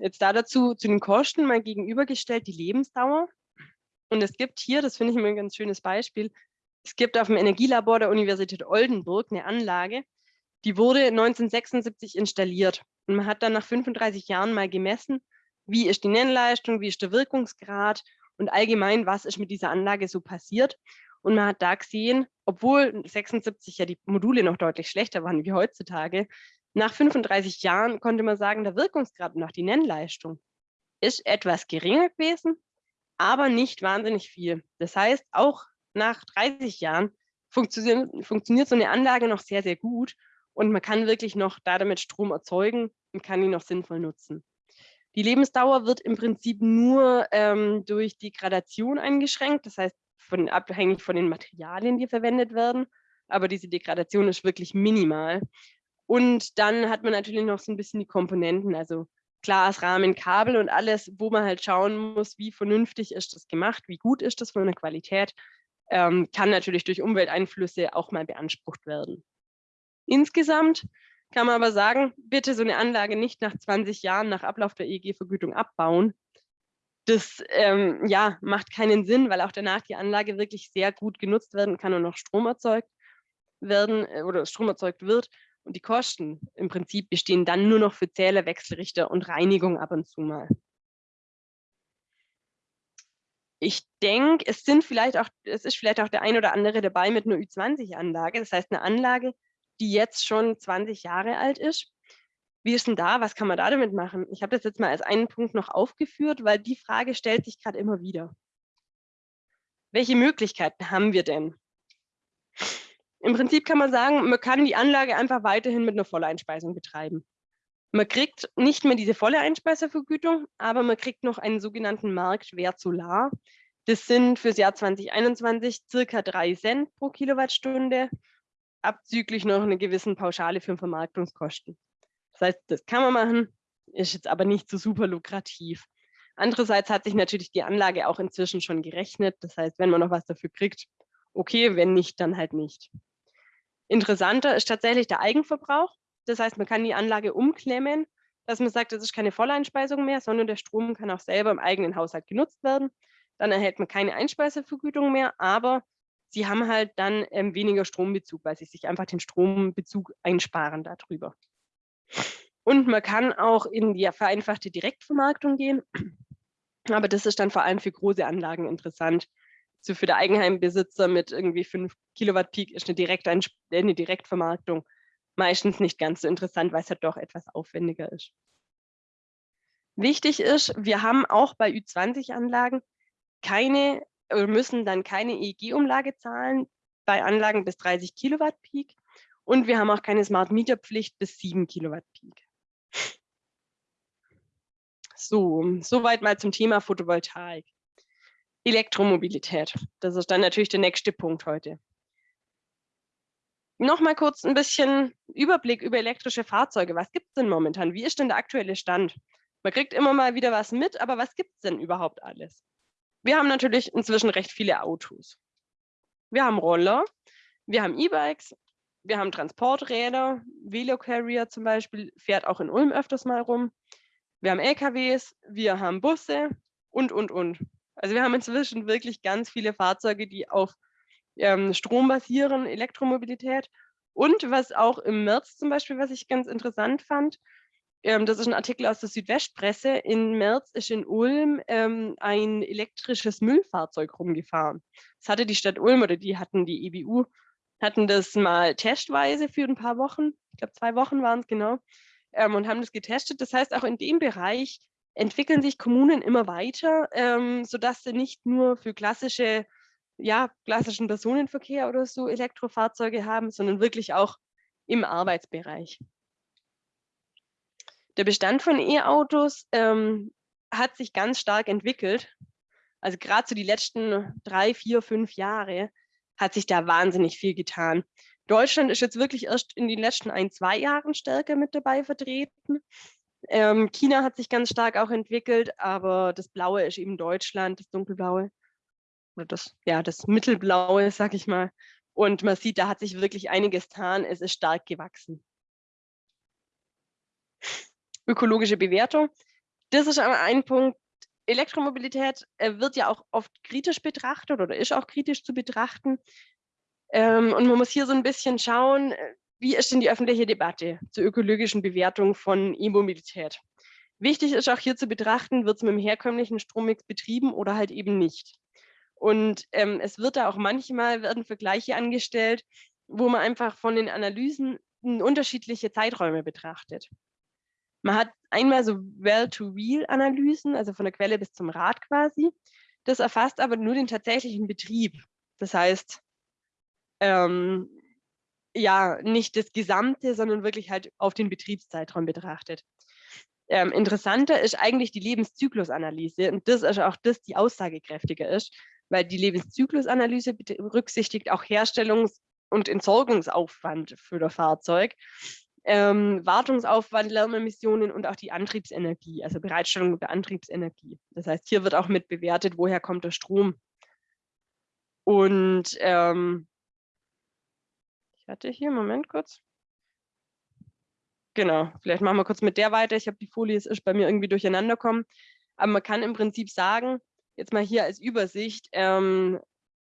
Jetzt da dazu zu den Kosten mal gegenübergestellt die Lebensdauer. Und es gibt hier, das finde ich immer ein ganz schönes Beispiel, es gibt auf dem Energielabor der Universität Oldenburg eine Anlage, die wurde 1976 installiert. Und man hat dann nach 35 Jahren mal gemessen, wie ist die Nennleistung, wie ist der Wirkungsgrad und allgemein, was ist mit dieser Anlage so passiert. Und man hat da gesehen, obwohl 76 ja die Module noch deutlich schlechter waren wie heutzutage, nach 35 Jahren konnte man sagen, der Wirkungsgrad und auch die Nennleistung ist etwas geringer gewesen, aber nicht wahnsinnig viel. Das heißt, auch nach 30 Jahren funktioniert, funktioniert so eine Anlage noch sehr, sehr gut und man kann wirklich noch da damit Strom erzeugen und kann ihn noch sinnvoll nutzen. Die Lebensdauer wird im Prinzip nur ähm, durch Degradation eingeschränkt, das heißt von, abhängig von den Materialien, die verwendet werden, aber diese Degradation ist wirklich minimal. Und dann hat man natürlich noch so ein bisschen die Komponenten, also Glas, Rahmen, Kabel und alles, wo man halt schauen muss, wie vernünftig ist das gemacht, wie gut ist das von der Qualität, ähm, kann natürlich durch Umwelteinflüsse auch mal beansprucht werden. Insgesamt kann man aber sagen, bitte so eine Anlage nicht nach 20 Jahren nach Ablauf der EEG-Vergütung abbauen. Das ähm, ja, macht keinen Sinn, weil auch danach die Anlage wirklich sehr gut genutzt werden kann und noch Strom erzeugt werden äh, oder Strom erzeugt wird. Und die Kosten im Prinzip bestehen dann nur noch für Zähler, Wechselrichter und Reinigung ab und zu mal. Ich denke, es sind vielleicht auch, es ist vielleicht auch der ein oder andere dabei mit einer Ü20-Anlage. Das heißt, eine Anlage, die jetzt schon 20 Jahre alt ist. Wie ist denn da? Was kann man da damit machen? Ich habe das jetzt mal als einen Punkt noch aufgeführt, weil die Frage stellt sich gerade immer wieder. Welche Möglichkeiten haben wir denn? Im Prinzip kann man sagen, man kann die Anlage einfach weiterhin mit einer Volleinspeisung betreiben. Man kriegt nicht mehr diese volle Einspeisevergütung, aber man kriegt noch einen sogenannten Marktwert Solar. Das sind fürs Jahr 2021 circa drei Cent pro Kilowattstunde abzüglich noch eine gewissen Pauschale für Vermarktungskosten. Das heißt, das kann man machen, ist jetzt aber nicht so super lukrativ. Andererseits hat sich natürlich die Anlage auch inzwischen schon gerechnet. Das heißt, wenn man noch was dafür kriegt, okay, wenn nicht, dann halt nicht. Interessanter ist tatsächlich der Eigenverbrauch. Das heißt, man kann die Anlage umklemmen, dass man sagt, das ist keine Volleinspeisung mehr, sondern der Strom kann auch selber im eigenen Haushalt genutzt werden. Dann erhält man keine Einspeisevergütung mehr, aber sie haben halt dann ähm, weniger Strombezug, weil sie sich einfach den Strombezug einsparen darüber. Und man kann auch in die vereinfachte Direktvermarktung gehen. Aber das ist dann vor allem für große Anlagen interessant. So für den Eigenheimbesitzer mit irgendwie 5 Kilowatt Peak ist eine, Direkt eine Direktvermarktung meistens nicht ganz so interessant, weil es halt doch etwas aufwendiger ist. Wichtig ist, wir haben auch bei Ü20-Anlagen keine müssen dann keine EEG-Umlage zahlen bei Anlagen bis 30 Kilowatt Peak und wir haben auch keine Smart Meter Pflicht bis 7 Kilowatt Peak. So, soweit mal zum Thema Photovoltaik. Elektromobilität, das ist dann natürlich der nächste Punkt heute. Nochmal kurz ein bisschen Überblick über elektrische Fahrzeuge. Was gibt es denn momentan? Wie ist denn der aktuelle Stand? Man kriegt immer mal wieder was mit, aber was gibt es denn überhaupt alles? Wir haben natürlich inzwischen recht viele Autos. Wir haben Roller, wir haben E-Bikes, wir haben Transporträder, Velocarrier zum Beispiel fährt auch in Ulm öfters mal rum. Wir haben LKWs, wir haben Busse und, und, und. Also wir haben inzwischen wirklich ganz viele Fahrzeuge, die auf ähm, Strom basieren, Elektromobilität. Und was auch im März zum Beispiel, was ich ganz interessant fand, ähm, das ist ein Artikel aus der Südwestpresse. Im März ist in Ulm ähm, ein elektrisches Müllfahrzeug rumgefahren. Das hatte die Stadt Ulm oder die hatten die EBU, hatten das mal testweise für ein paar Wochen, ich glaube zwei Wochen waren es genau, ähm, und haben das getestet. Das heißt, auch in dem Bereich entwickeln sich Kommunen immer weiter, ähm, sodass sie nicht nur für klassische, ja, klassischen Personenverkehr oder so Elektrofahrzeuge haben, sondern wirklich auch im Arbeitsbereich. Der Bestand von E-Autos ähm, hat sich ganz stark entwickelt. Also gerade so die letzten drei, vier, fünf Jahre hat sich da wahnsinnig viel getan. Deutschland ist jetzt wirklich erst in den letzten ein, zwei Jahren stärker mit dabei vertreten. Ähm, China hat sich ganz stark auch entwickelt, aber das Blaue ist eben Deutschland, das Dunkelblaue. Oder das, ja, das Mittelblaue, sag ich mal. Und man sieht, da hat sich wirklich einiges getan. Es ist stark gewachsen. Ökologische Bewertung. Das ist aber ein Punkt. Elektromobilität äh, wird ja auch oft kritisch betrachtet oder ist auch kritisch zu betrachten. Ähm, und man muss hier so ein bisschen schauen, äh, wie ist denn die öffentliche Debatte zur ökologischen Bewertung von E-Mobilität? Wichtig ist auch hier zu betrachten, wird es mit dem herkömmlichen Strommix betrieben oder halt eben nicht. Und ähm, es wird da auch manchmal werden Vergleiche angestellt, wo man einfach von den Analysen unterschiedliche Zeiträume betrachtet. Man hat einmal so Well-to-Wheel-Analysen, also von der Quelle bis zum Rad quasi. Das erfasst aber nur den tatsächlichen Betrieb. Das heißt, ähm, ja, nicht das Gesamte, sondern wirklich halt auf den Betriebszeitraum betrachtet. Ähm, interessanter ist eigentlich die Lebenszyklusanalyse und das ist auch das, die aussagekräftiger ist, weil die Lebenszyklusanalyse berücksichtigt auch Herstellungs- und Entsorgungsaufwand für das Fahrzeug, ähm, Wartungsaufwand, Lärmemissionen und auch die Antriebsenergie, also Bereitstellung der Antriebsenergie. Das heißt, hier wird auch mit bewertet, woher kommt der Strom. Und ähm, hatte hier, Moment kurz. Genau, vielleicht machen wir kurz mit der weiter. Ich habe die Folie, es ist bei mir irgendwie durcheinander kommen. Aber man kann im Prinzip sagen, jetzt mal hier als Übersicht, ähm,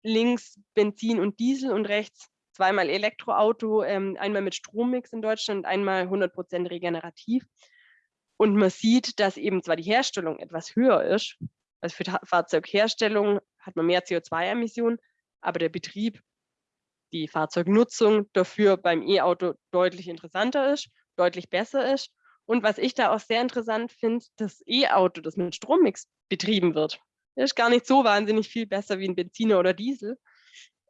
links Benzin und Diesel und rechts zweimal Elektroauto, ähm, einmal mit Strommix in Deutschland, einmal 100% regenerativ. Und man sieht, dass eben zwar die Herstellung etwas höher ist, also für Fahrzeugherstellung hat man mehr CO2-Emissionen, aber der Betrieb die Fahrzeugnutzung dafür beim E-Auto deutlich interessanter ist, deutlich besser ist. Und was ich da auch sehr interessant finde, das E-Auto, das mit Strommix betrieben wird, ist gar nicht so wahnsinnig viel besser wie ein Benziner oder Diesel.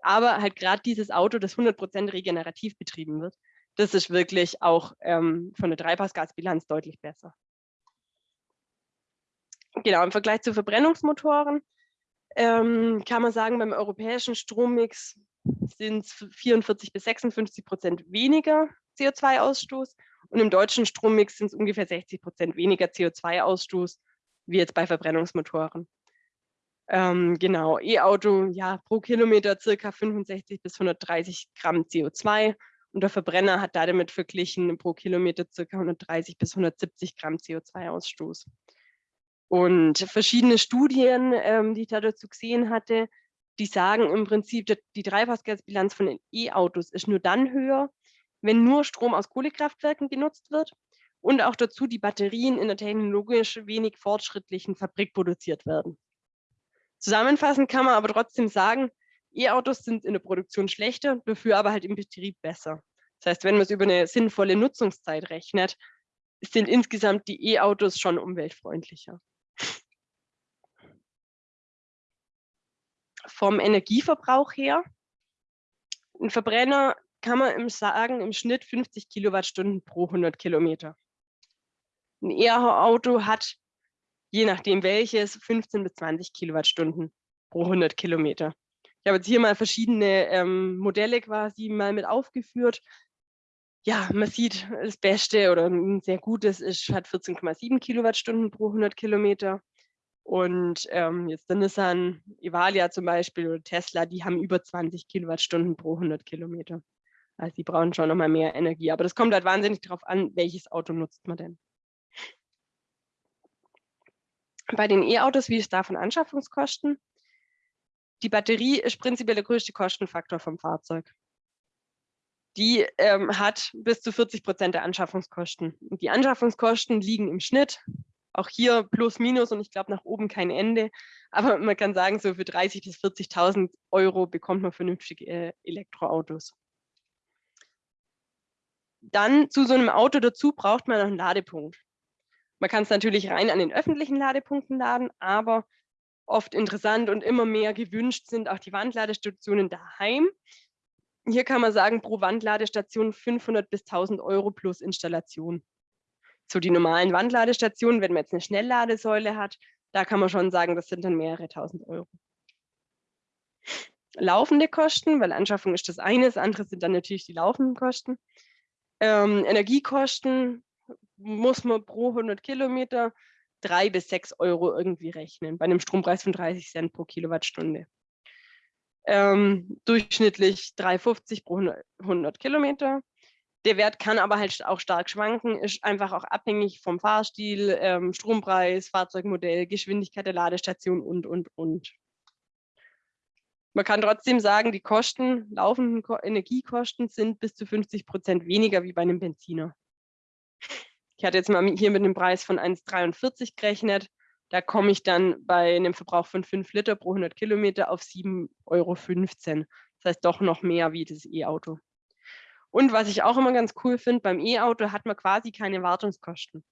Aber halt gerade dieses Auto, das 100% regenerativ betrieben wird, das ist wirklich auch ähm, von der Treibhausgasbilanz deutlich besser. Genau, im Vergleich zu Verbrennungsmotoren ähm, kann man sagen, beim europäischen Strommix sind es 44 bis 56 Prozent weniger CO2-Ausstoß und im deutschen Strommix sind es ungefähr 60 Prozent weniger CO2-Ausstoß wie jetzt bei Verbrennungsmotoren. Ähm, genau, E-Auto, ja, pro Kilometer circa 65 bis 130 Gramm CO2 und der Verbrenner hat damit verglichen pro Kilometer circa 130 bis 170 Gramm CO2-Ausstoß. Und verschiedene Studien, ähm, die ich da dazu gesehen hatte, die sagen im Prinzip, die Treibhausgasbilanz von E-Autos ist nur dann höher, wenn nur Strom aus Kohlekraftwerken genutzt wird und auch dazu die Batterien in der technologisch wenig fortschrittlichen Fabrik produziert werden. Zusammenfassend kann man aber trotzdem sagen, E-Autos sind in der Produktion schlechter, dafür aber halt im Betrieb besser. Das heißt, wenn man es über eine sinnvolle Nutzungszeit rechnet, sind insgesamt die E-Autos schon umweltfreundlicher. Vom Energieverbrauch her. Ein Verbrenner kann man im sagen, im Schnitt 50 Kilowattstunden pro 100 Kilometer. Ein E-Auto hat, je nachdem welches, 15 bis 20 Kilowattstunden pro 100 Kilometer. Ich habe jetzt hier mal verschiedene ähm, Modelle quasi mal mit aufgeführt. Ja, man sieht, das Beste oder ein sehr gutes ist, hat 14,7 Kilowattstunden pro 100 Kilometer. Und ähm, jetzt der Nissan Evalia zum Beispiel oder Tesla, die haben über 20 Kilowattstunden pro 100 Kilometer. Also die brauchen schon nochmal mehr Energie. Aber das kommt halt wahnsinnig darauf an, welches Auto nutzt man denn. Bei den E-Autos, wie ist da von Anschaffungskosten? Die Batterie ist prinzipiell der größte Kostenfaktor vom Fahrzeug. die ähm, hat bis zu 40 Prozent der Anschaffungskosten. Und die Anschaffungskosten liegen im Schnitt, auch hier plus minus und ich glaube nach oben kein Ende, aber man kann sagen, so für 30.000 bis 40.000 Euro bekommt man vernünftige äh, Elektroautos. Dann zu so einem Auto dazu braucht man noch einen Ladepunkt. Man kann es natürlich rein an den öffentlichen Ladepunkten laden, aber oft interessant und immer mehr gewünscht sind auch die Wandladestationen daheim. Hier kann man sagen, pro Wandladestation 500 bis 1000 Euro plus Installation. So die normalen Wandladestationen, wenn man jetzt eine Schnellladesäule hat, da kann man schon sagen, das sind dann mehrere tausend Euro. Laufende Kosten, weil Anschaffung ist das eine, das andere sind dann natürlich die laufenden Kosten. Ähm, Energiekosten muss man pro 100 Kilometer drei bis sechs Euro irgendwie rechnen, bei einem Strompreis von 30 Cent pro Kilowattstunde. Ähm, durchschnittlich 3,50 pro 100 Kilometer. Der Wert kann aber halt auch stark schwanken, ist einfach auch abhängig vom Fahrstil, ähm, Strompreis, Fahrzeugmodell, Geschwindigkeit der Ladestation und, und, und. Man kann trotzdem sagen, die Kosten, laufenden Energiekosten sind bis zu 50 Prozent weniger wie bei einem Benziner. Ich hatte jetzt mal hier mit einem Preis von 1,43 gerechnet. Da komme ich dann bei einem Verbrauch von 5 Liter pro 100 Kilometer auf 7,15 Euro. Das heißt doch noch mehr wie das E-Auto. Und was ich auch immer ganz cool finde, beim E-Auto hat man quasi keine Wartungskosten.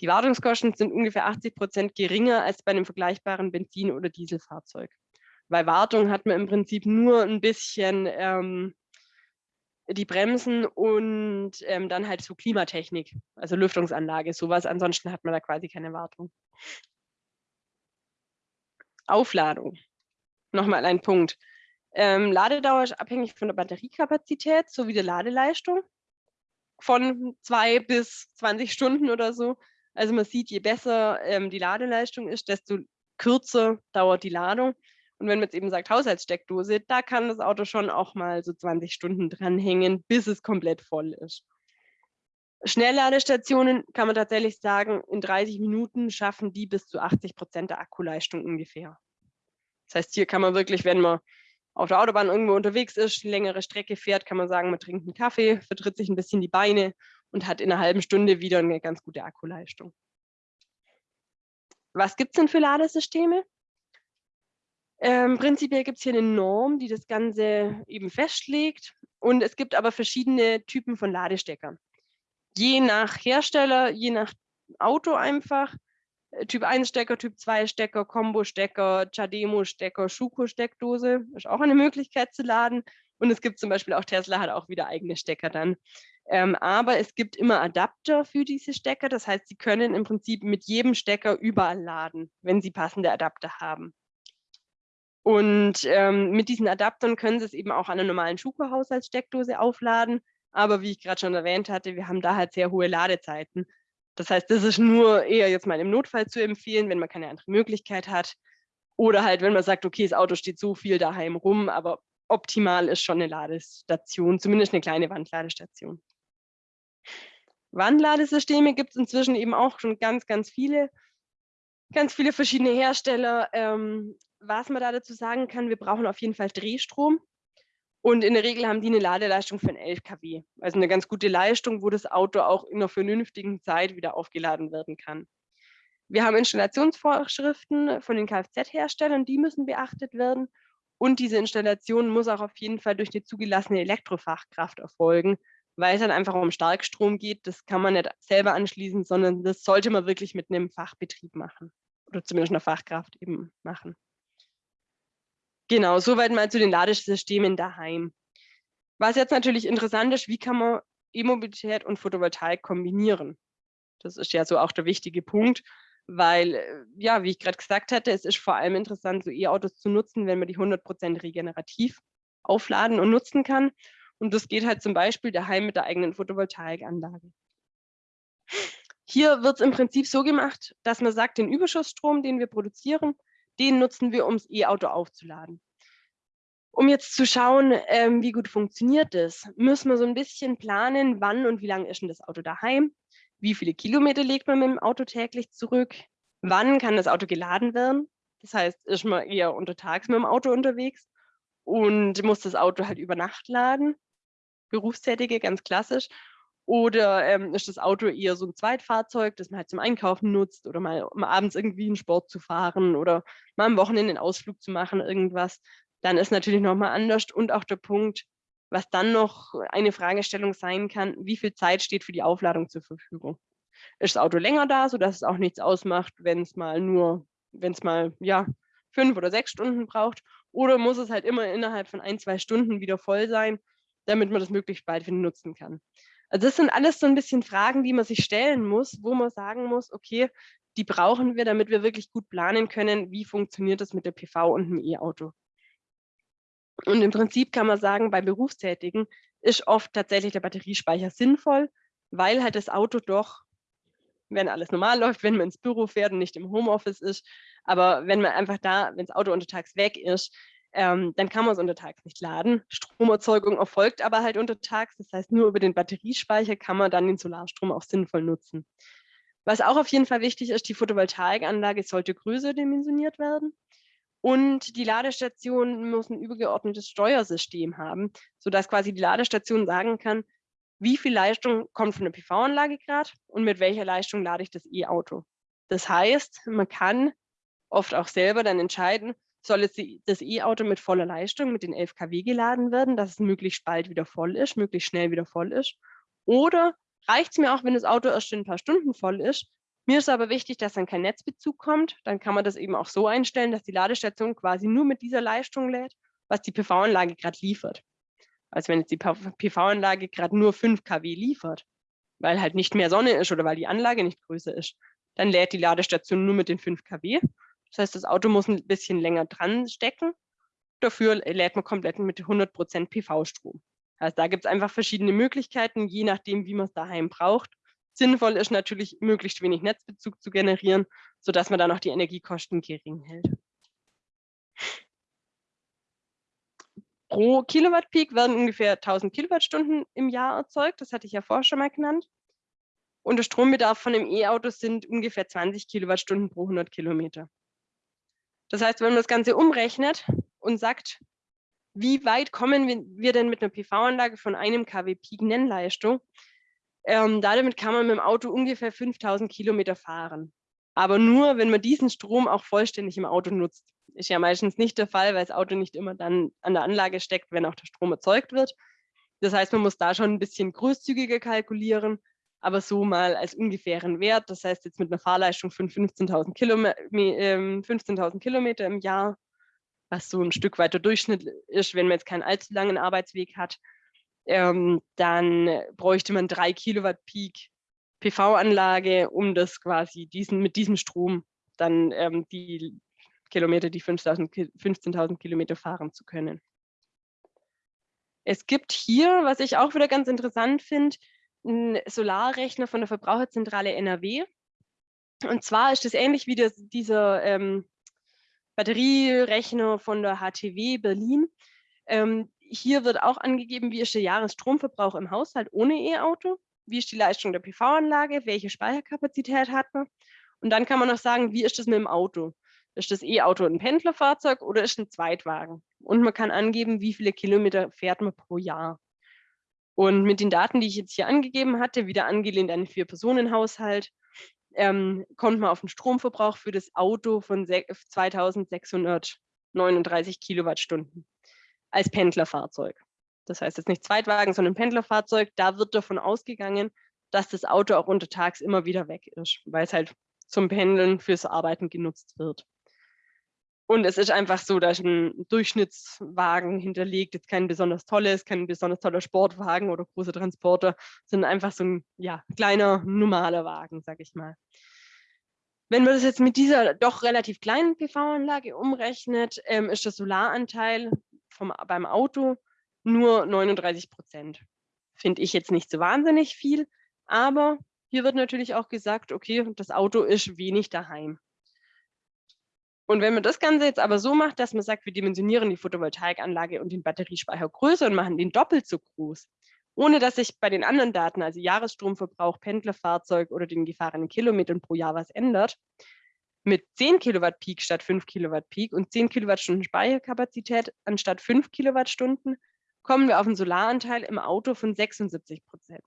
Die Wartungskosten sind ungefähr 80 Prozent geringer als bei einem vergleichbaren Benzin- oder Dieselfahrzeug. Bei Wartung hat man im Prinzip nur ein bisschen ähm, die Bremsen und ähm, dann halt so Klimatechnik, also Lüftungsanlage, sowas. Ansonsten hat man da quasi keine Wartung. Aufladung. Nochmal ein Punkt. Ähm, Ladedauer ist abhängig von der Batteriekapazität sowie der Ladeleistung von zwei bis 20 Stunden oder so. Also man sieht, je besser ähm, die Ladeleistung ist, desto kürzer dauert die Ladung. Und wenn man jetzt eben sagt Haushaltssteckdose, da kann das Auto schon auch mal so 20 Stunden dranhängen, bis es komplett voll ist. Schnellladestationen kann man tatsächlich sagen, in 30 Minuten schaffen die bis zu 80 Prozent der Akkuleistung ungefähr. Das heißt, hier kann man wirklich, wenn man auf der Autobahn irgendwo unterwegs ist, längere Strecke fährt, kann man sagen, man trinkt einen Kaffee, vertritt sich ein bisschen die Beine und hat in einer halben Stunde wieder eine ganz gute Akkuleistung. Was gibt es denn für Ladesysteme? Ähm, prinzipiell gibt es hier eine Norm, die das Ganze eben festlegt. Und es gibt aber verschiedene Typen von Ladesteckern. Je nach Hersteller, je nach Auto einfach. Äh, typ 1 Stecker, Typ 2 Stecker, Combo-Stecker, Chademo-Stecker, Schuko-Steckdose ist auch eine Möglichkeit zu laden. Und es gibt zum Beispiel auch Tesla hat auch wieder eigene Stecker dann. Ähm, aber es gibt immer Adapter für diese Stecker. Das heißt, Sie können im Prinzip mit jedem Stecker überall laden, wenn Sie passende Adapter haben. Und ähm, mit diesen Adaptern können Sie es eben auch an einer normalen Schuko-Haushaltssteckdose aufladen. Aber wie ich gerade schon erwähnt hatte, wir haben da halt sehr hohe Ladezeiten. Das heißt, das ist nur eher jetzt mal im Notfall zu empfehlen, wenn man keine andere Möglichkeit hat. Oder halt, wenn man sagt, okay, das Auto steht so viel daheim rum, aber optimal ist schon eine Ladestation, zumindest eine kleine Wandladestation. Wandladesysteme gibt es inzwischen eben auch schon ganz, ganz viele, ganz viele verschiedene Hersteller. Ähm, was man da dazu sagen kann, wir brauchen auf jeden Fall Drehstrom. Und in der Regel haben die eine Ladeleistung von 11 kW. Also eine ganz gute Leistung, wo das Auto auch in einer vernünftigen Zeit wieder aufgeladen werden kann. Wir haben Installationsvorschriften von den Kfz-Herstellern, die müssen beachtet werden. Und diese Installation muss auch auf jeden Fall durch eine zugelassene Elektrofachkraft erfolgen, weil es dann einfach um Starkstrom geht. Das kann man nicht selber anschließen, sondern das sollte man wirklich mit einem Fachbetrieb machen oder zumindest einer Fachkraft eben machen. Genau, soweit mal zu den Ladesystemen daheim. Was jetzt natürlich interessant ist, wie kann man E-Mobilität und Photovoltaik kombinieren? Das ist ja so auch der wichtige Punkt, weil, äh, ja, wie ich gerade gesagt hatte, es ist vor allem interessant, so E-Autos zu nutzen, wenn man die 100% regenerativ aufladen und nutzen kann. Und das geht halt zum Beispiel daheim mit der eigenen Photovoltaikanlage. Hier wird es im Prinzip so gemacht, dass man sagt, den Überschussstrom, den wir produzieren, den nutzen wir, um das E-Auto aufzuladen. Um jetzt zu schauen, ähm, wie gut funktioniert das, müssen wir so ein bisschen planen, wann und wie lange ist denn das Auto daheim, wie viele Kilometer legt man mit dem Auto täglich zurück, wann kann das Auto geladen werden, das heißt, ist man eher untertags mit dem Auto unterwegs und muss das Auto halt über Nacht laden. Berufstätige, ganz klassisch. Oder ähm, ist das Auto eher so ein Zweitfahrzeug, das man halt zum Einkaufen nutzt oder mal um abends irgendwie einen Sport zu fahren oder mal am Wochenende einen Ausflug zu machen, irgendwas. Dann ist natürlich nochmal anders. Und auch der Punkt, was dann noch eine Fragestellung sein kann, wie viel Zeit steht für die Aufladung zur Verfügung? Ist das Auto länger da, sodass es auch nichts ausmacht, wenn es mal nur, wenn es mal, ja, fünf oder sechs Stunden braucht? Oder muss es halt immer innerhalb von ein, zwei Stunden wieder voll sein, damit man das möglichst bald wieder nutzen kann? Also das sind alles so ein bisschen Fragen, die man sich stellen muss, wo man sagen muss, okay, die brauchen wir, damit wir wirklich gut planen können, wie funktioniert das mit der PV und dem E-Auto. Und im Prinzip kann man sagen, bei Berufstätigen ist oft tatsächlich der Batteriespeicher sinnvoll, weil halt das Auto doch, wenn alles normal läuft, wenn man ins Büro fährt und nicht im Homeoffice ist, aber wenn man einfach da, wenn das Auto untertags weg ist, ähm, dann kann man es untertags nicht laden. Stromerzeugung erfolgt aber halt untertags, das heißt nur über den Batteriespeicher kann man dann den Solarstrom auch sinnvoll nutzen. Was auch auf jeden Fall wichtig ist, die Photovoltaikanlage sollte größer dimensioniert werden. Und die Ladestation muss ein übergeordnetes Steuersystem haben, sodass quasi die Ladestation sagen kann, wie viel Leistung kommt von der PV-Anlage gerade und mit welcher Leistung lade ich das E-Auto. Das heißt, man kann oft auch selber dann entscheiden, soll jetzt das E-Auto mit voller Leistung, mit den 11 kW geladen werden, dass es möglichst bald wieder voll ist, möglichst schnell wieder voll ist. Oder reicht es mir auch, wenn das Auto erst in ein paar Stunden voll ist, mir ist aber wichtig, dass dann kein Netzbezug kommt. Dann kann man das eben auch so einstellen, dass die Ladestation quasi nur mit dieser Leistung lädt, was die PV-Anlage gerade liefert. Also wenn jetzt die PV-Anlage gerade nur 5 kW liefert, weil halt nicht mehr Sonne ist oder weil die Anlage nicht größer ist, dann lädt die Ladestation nur mit den 5 kW. Das heißt, das Auto muss ein bisschen länger dran stecken. Dafür lädt man komplett mit 100% PV-Strom. Also da gibt es einfach verschiedene Möglichkeiten, je nachdem, wie man es daheim braucht. Sinnvoll ist natürlich, möglichst wenig Netzbezug zu generieren, sodass man dann auch die Energiekosten gering hält. Pro Kilowatt Peak werden ungefähr 1000 Kilowattstunden im Jahr erzeugt. Das hatte ich ja vorher schon mal genannt. Und der Strombedarf von einem E-Auto sind ungefähr 20 Kilowattstunden pro 100 Kilometer. Das heißt, wenn man das Ganze umrechnet und sagt, wie weit kommen wir denn mit einer PV-Anlage von einem kW Peak Nennleistung, ähm, damit kann man mit dem Auto ungefähr 5000 Kilometer fahren. Aber nur, wenn man diesen Strom auch vollständig im Auto nutzt. Ist ja meistens nicht der Fall, weil das Auto nicht immer dann an der Anlage steckt, wenn auch der Strom erzeugt wird. Das heißt, man muss da schon ein bisschen großzügiger kalkulieren, aber so mal als ungefähren Wert. Das heißt, jetzt mit einer Fahrleistung von 15.000 Kilome äh, 15 Kilometer im Jahr, was so ein Stück weiter Durchschnitt ist, wenn man jetzt keinen allzu langen Arbeitsweg hat, ähm, dann bräuchte man drei Kilowatt Peak PV-Anlage, um das quasi diesen, mit diesem Strom dann ähm, die Kilometer, die 15.000 Kilometer fahren zu können. Es gibt hier, was ich auch wieder ganz interessant finde, einen Solarrechner von der Verbraucherzentrale NRW. Und zwar ist das ähnlich wie das, dieser ähm, Batterierechner von der HTW Berlin. Ähm, hier wird auch angegeben, wie ist der Jahresstromverbrauch im Haushalt ohne E-Auto, wie ist die Leistung der PV-Anlage, welche Speicherkapazität hat man. Und dann kann man noch sagen, wie ist das mit dem Auto? Ist das E-Auto ein Pendlerfahrzeug oder ist ein Zweitwagen? Und man kann angeben, wie viele Kilometer fährt man pro Jahr. Und mit den Daten, die ich jetzt hier angegeben hatte, wieder angelehnt an einen Vier-Personen-Haushalt, ähm, kommt man auf einen Stromverbrauch für das Auto von 2639 Kilowattstunden als Pendlerfahrzeug. Das heißt jetzt nicht Zweitwagen, sondern Pendlerfahrzeug. Da wird davon ausgegangen, dass das Auto auch untertags immer wieder weg ist, weil es halt zum Pendeln fürs Arbeiten genutzt wird. Und es ist einfach so, dass ein Durchschnittswagen hinterlegt, jetzt kein besonders tolles, kein besonders toller Sportwagen oder großer Transporter, sondern einfach so ein ja, kleiner, normaler Wagen, sag ich mal. Wenn man das jetzt mit dieser doch relativ kleinen PV-Anlage umrechnet, ähm, ist der Solaranteil vom, beim Auto nur 39 Prozent. Finde ich jetzt nicht so wahnsinnig viel, aber hier wird natürlich auch gesagt, okay, das Auto ist wenig daheim. Und wenn man das Ganze jetzt aber so macht, dass man sagt, wir dimensionieren die Photovoltaikanlage und den Batteriespeicher größer und machen den doppelt so groß, ohne dass sich bei den anderen Daten, also Jahresstromverbrauch, Pendlerfahrzeug oder den gefahrenen Kilometern pro Jahr was ändert, mit 10 Kilowatt Peak statt 5 Kilowatt Peak und 10 Kilowattstunden Speicherkapazität anstatt 5 Kilowattstunden kommen wir auf einen Solaranteil im Auto von 76 Prozent.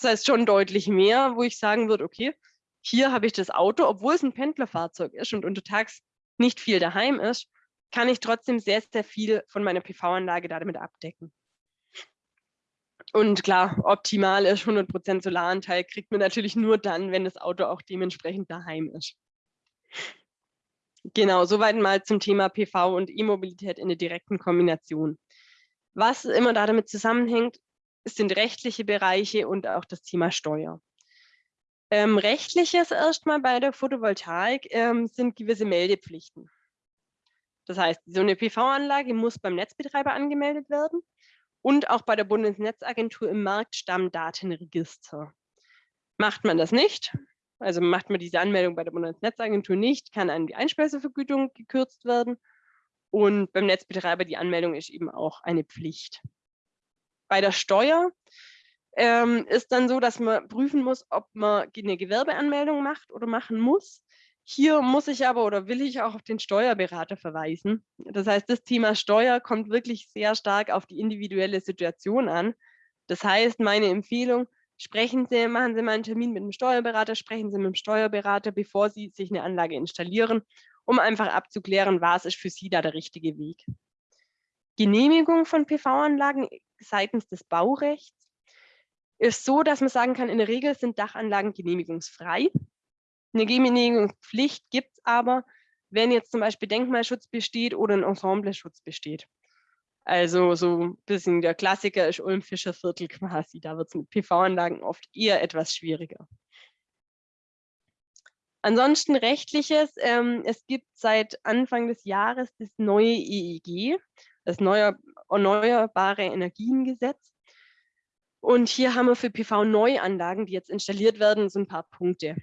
Das heißt schon deutlich mehr, wo ich sagen würde, okay, hier habe ich das Auto, obwohl es ein Pendlerfahrzeug ist und untertags nicht viel daheim ist, kann ich trotzdem sehr, sehr viel von meiner PV-Anlage damit abdecken. Und klar, optimal ist 100% Solaranteil, kriegt man natürlich nur dann, wenn das Auto auch dementsprechend daheim ist. Genau, soweit mal zum Thema PV und E-Mobilität in der direkten Kombination. Was immer da damit zusammenhängt, sind rechtliche Bereiche und auch das Thema Steuer. Ähm, rechtliches erstmal bei der Photovoltaik ähm, sind gewisse Meldepflichten. Das heißt, so eine PV-Anlage muss beim Netzbetreiber angemeldet werden und auch bei der Bundesnetzagentur im Marktstammdatenregister. Macht man das nicht, also macht man diese Anmeldung bei der Bundesnetzagentur nicht, kann an die Einspeisevergütung gekürzt werden und beim Netzbetreiber die Anmeldung ist eben auch eine Pflicht. Bei der Steuer ähm, ist dann so, dass man prüfen muss, ob man eine Gewerbeanmeldung macht oder machen muss. Hier muss ich aber oder will ich auch auf den Steuerberater verweisen. Das heißt, das Thema Steuer kommt wirklich sehr stark auf die individuelle Situation an. Das heißt, meine Empfehlung, sprechen Sie, machen Sie mal einen Termin mit dem Steuerberater, sprechen Sie mit dem Steuerberater, bevor Sie sich eine Anlage installieren, um einfach abzuklären, was ist für Sie da der richtige Weg. Genehmigung von PV-Anlagen seitens des Baurechts ist so, dass man sagen kann, in der Regel sind Dachanlagen genehmigungsfrei. Eine Genehmigungspflicht gibt es aber, wenn jetzt zum Beispiel Denkmalschutz besteht oder ein Ensembleschutz besteht. Also so ein bisschen der Klassiker ist Ulm-Fischer Viertel quasi. Da wird es mit PV-Anlagen oft eher etwas schwieriger. Ansonsten rechtliches, ähm, es gibt seit Anfang des Jahres das neue EEG, das neue Erneuerbare Energiengesetz. Und hier haben wir für PV-Neuanlagen, die jetzt installiert werden, so ein paar Punkte.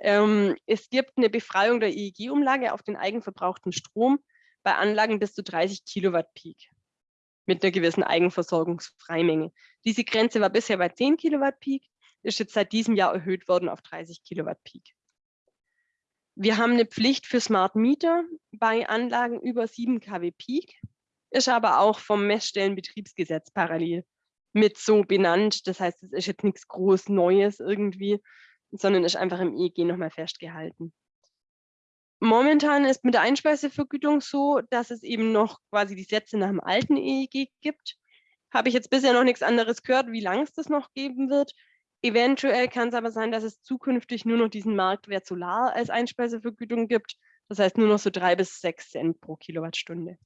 Ähm, es gibt eine Befreiung der EEG-Umlage auf den eigenverbrauchten Strom bei Anlagen bis zu 30 Kilowatt Peak mit einer gewissen Eigenversorgungsfreimenge. Diese Grenze war bisher bei 10 Kilowatt Peak, ist jetzt seit diesem Jahr erhöht worden auf 30 Kilowatt Peak. Wir haben eine Pflicht für Smart Meter bei Anlagen über 7 kW Peak, ist aber auch vom Messstellenbetriebsgesetz parallel mit so benannt. Das heißt, es ist jetzt nichts groß Neues irgendwie, sondern ist einfach im EEG nochmal festgehalten. Momentan ist mit der Einspeisevergütung so, dass es eben noch quasi die Sätze nach dem alten EEG gibt. Habe ich jetzt bisher noch nichts anderes gehört, wie lange es das noch geben wird. Eventuell kann es aber sein, dass es zukünftig nur noch diesen Marktwert Solar als Einspeisevergütung gibt. Das heißt nur noch so drei bis sechs Cent pro Kilowattstunde.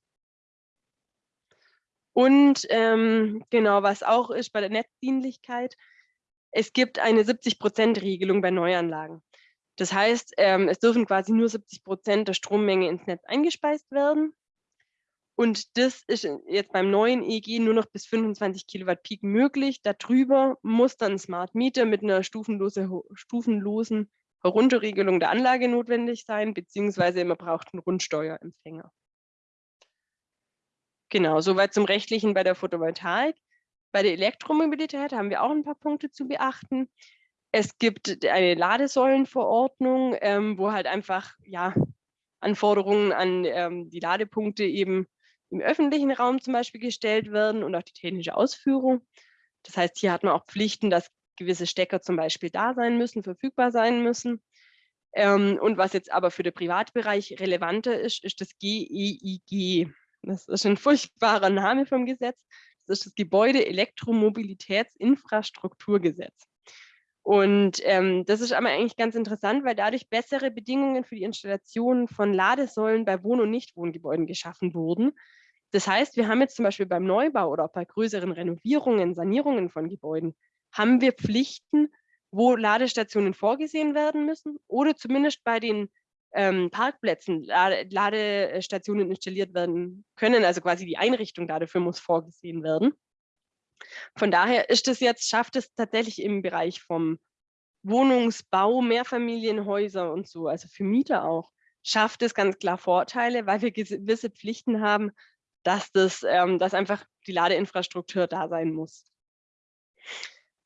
Und ähm, genau, was auch ist bei der Netzdienlichkeit, es gibt eine 70-Prozent-Regelung bei Neuanlagen. Das heißt, ähm, es dürfen quasi nur 70 Prozent der Strommenge ins Netz eingespeist werden. Und das ist jetzt beim neuen EEG nur noch bis 25 Kilowatt Peak möglich. Darüber muss dann Smart Meter mit einer stufenlose, stufenlosen Herunterregelung der Anlage notwendig sein, beziehungsweise man braucht einen Rundsteuerempfänger. Genau, soweit zum Rechtlichen bei der Photovoltaik. Bei der Elektromobilität haben wir auch ein paar Punkte zu beachten. Es gibt eine Ladesäulenverordnung, ähm, wo halt einfach ja, Anforderungen an ähm, die Ladepunkte eben im öffentlichen Raum zum Beispiel gestellt werden und auch die technische Ausführung. Das heißt, hier hat man auch Pflichten, dass gewisse Stecker zum Beispiel da sein müssen, verfügbar sein müssen. Ähm, und was jetzt aber für den Privatbereich relevanter ist, ist das GEIG. Das ist ein furchtbarer Name vom Gesetz. Das ist das Gebäude Elektromobilitätsinfrastrukturgesetz. Und ähm, das ist aber eigentlich ganz interessant, weil dadurch bessere Bedingungen für die Installation von Ladesäulen bei Wohn- und Nichtwohngebäuden geschaffen wurden. Das heißt, wir haben jetzt zum Beispiel beim Neubau oder auch bei größeren Renovierungen, Sanierungen von Gebäuden, haben wir Pflichten, wo Ladestationen vorgesehen werden müssen oder zumindest bei den ähm, Parkplätzen Lade Ladestationen installiert werden können. Also quasi die Einrichtung dafür muss vorgesehen werden. Von daher ist es jetzt, schafft es tatsächlich im Bereich vom Wohnungsbau, Mehrfamilienhäuser und so, also für Mieter auch, schafft es ganz klar Vorteile, weil wir gewisse Pflichten haben, dass, das, ähm, dass einfach die Ladeinfrastruktur da sein muss.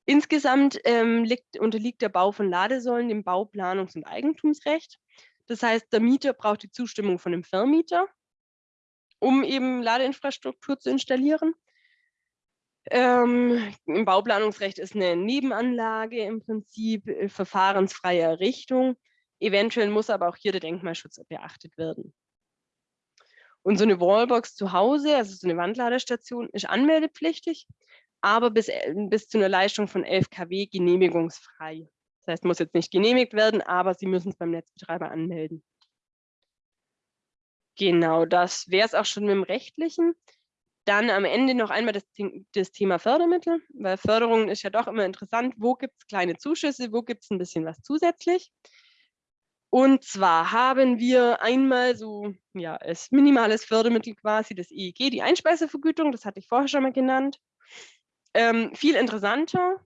Insgesamt ähm, liegt, unterliegt der Bau von Ladesäulen dem Bauplanungs- und Eigentumsrecht. Das heißt, der Mieter braucht die Zustimmung von dem Vermieter, um eben Ladeinfrastruktur zu installieren. Ähm, Im Bauplanungsrecht ist eine Nebenanlage im Prinzip äh, verfahrensfreie Errichtung. Eventuell muss aber auch hier der Denkmalschutz beachtet werden. Und so eine Wallbox zu Hause, also so eine Wandladestation, ist anmeldepflichtig, aber bis, äh, bis zu einer Leistung von 11 kW genehmigungsfrei. Das heißt, muss jetzt nicht genehmigt werden, aber Sie müssen es beim Netzbetreiber anmelden. Genau, das wäre es auch schon mit dem Rechtlichen. Dann am Ende noch einmal das, das, Thema Fördermittel, weil Förderung ist ja doch immer interessant. Wo gibt es kleine Zuschüsse, wo gibt es ein bisschen was zusätzlich? Und zwar haben wir einmal so, ja, als minimales Fördermittel quasi das EEG, die Einspeisevergütung, das hatte ich vorher schon mal genannt. Ähm, viel interessanter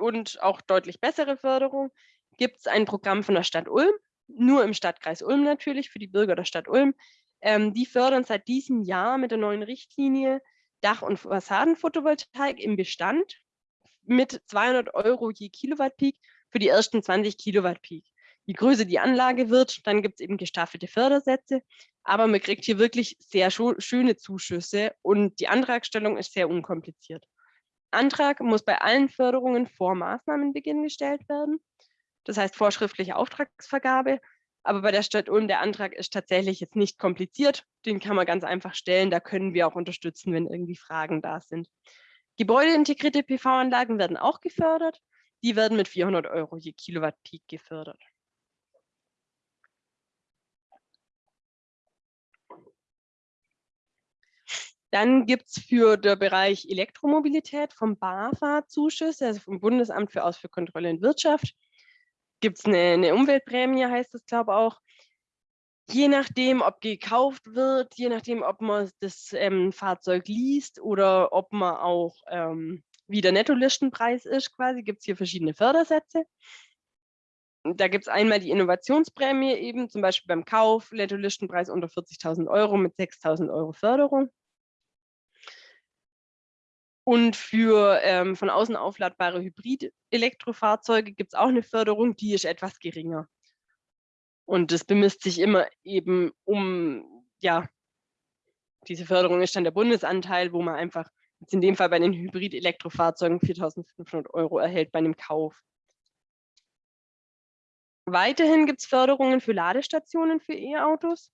und auch deutlich bessere Förderung gibt es ein Programm von der Stadt Ulm, nur im Stadtkreis Ulm natürlich, für die Bürger der Stadt Ulm. Ähm, die fördern seit diesem Jahr mit der neuen Richtlinie Dach- und Fassadenphotovoltaik im Bestand mit 200 Euro je Kilowatt Peak für die ersten 20 Kilowatt Peak. Je größer die Anlage wird, dann gibt es eben gestaffelte Fördersätze, aber man kriegt hier wirklich sehr schöne Zuschüsse und die Antragstellung ist sehr unkompliziert. Antrag muss bei allen Förderungen vor Maßnahmenbeginn gestellt werden. Das heißt vorschriftliche Auftragsvergabe aber bei der Stadt Ulm, der Antrag ist tatsächlich jetzt nicht kompliziert. Den kann man ganz einfach stellen. Da können wir auch unterstützen, wenn irgendwie Fragen da sind. Gebäudeintegrierte PV-Anlagen werden auch gefördert. Die werden mit 400 Euro je Kilowatt Peak gefördert. Dann gibt es für den Bereich Elektromobilität vom BAFA Zuschüsse, also vom Bundesamt für Ausfuhrkontrolle und Wirtschaft gibt es eine, eine, Umweltprämie, heißt das, glaube ich auch. Je nachdem, ob gekauft wird, je nachdem, ob man das ähm, Fahrzeug liest oder ob man auch, ähm, wie der Nettolistenpreis ist quasi, gibt es hier verschiedene Fördersätze. Da gibt es einmal die Innovationsprämie eben, zum Beispiel beim Kauf, Nettolistenpreis unter 40.000 Euro mit 6.000 Euro Förderung. Und für ähm, von außen aufladbare Hybrid-Elektrofahrzeuge gibt es auch eine Förderung, die ist etwas geringer. Und das bemisst sich immer eben um, ja, diese Förderung ist dann der Bundesanteil, wo man einfach, jetzt in dem Fall bei den Hybrid-Elektrofahrzeugen 4.500 Euro erhält bei einem Kauf. Weiterhin gibt es Förderungen für Ladestationen für E-Autos.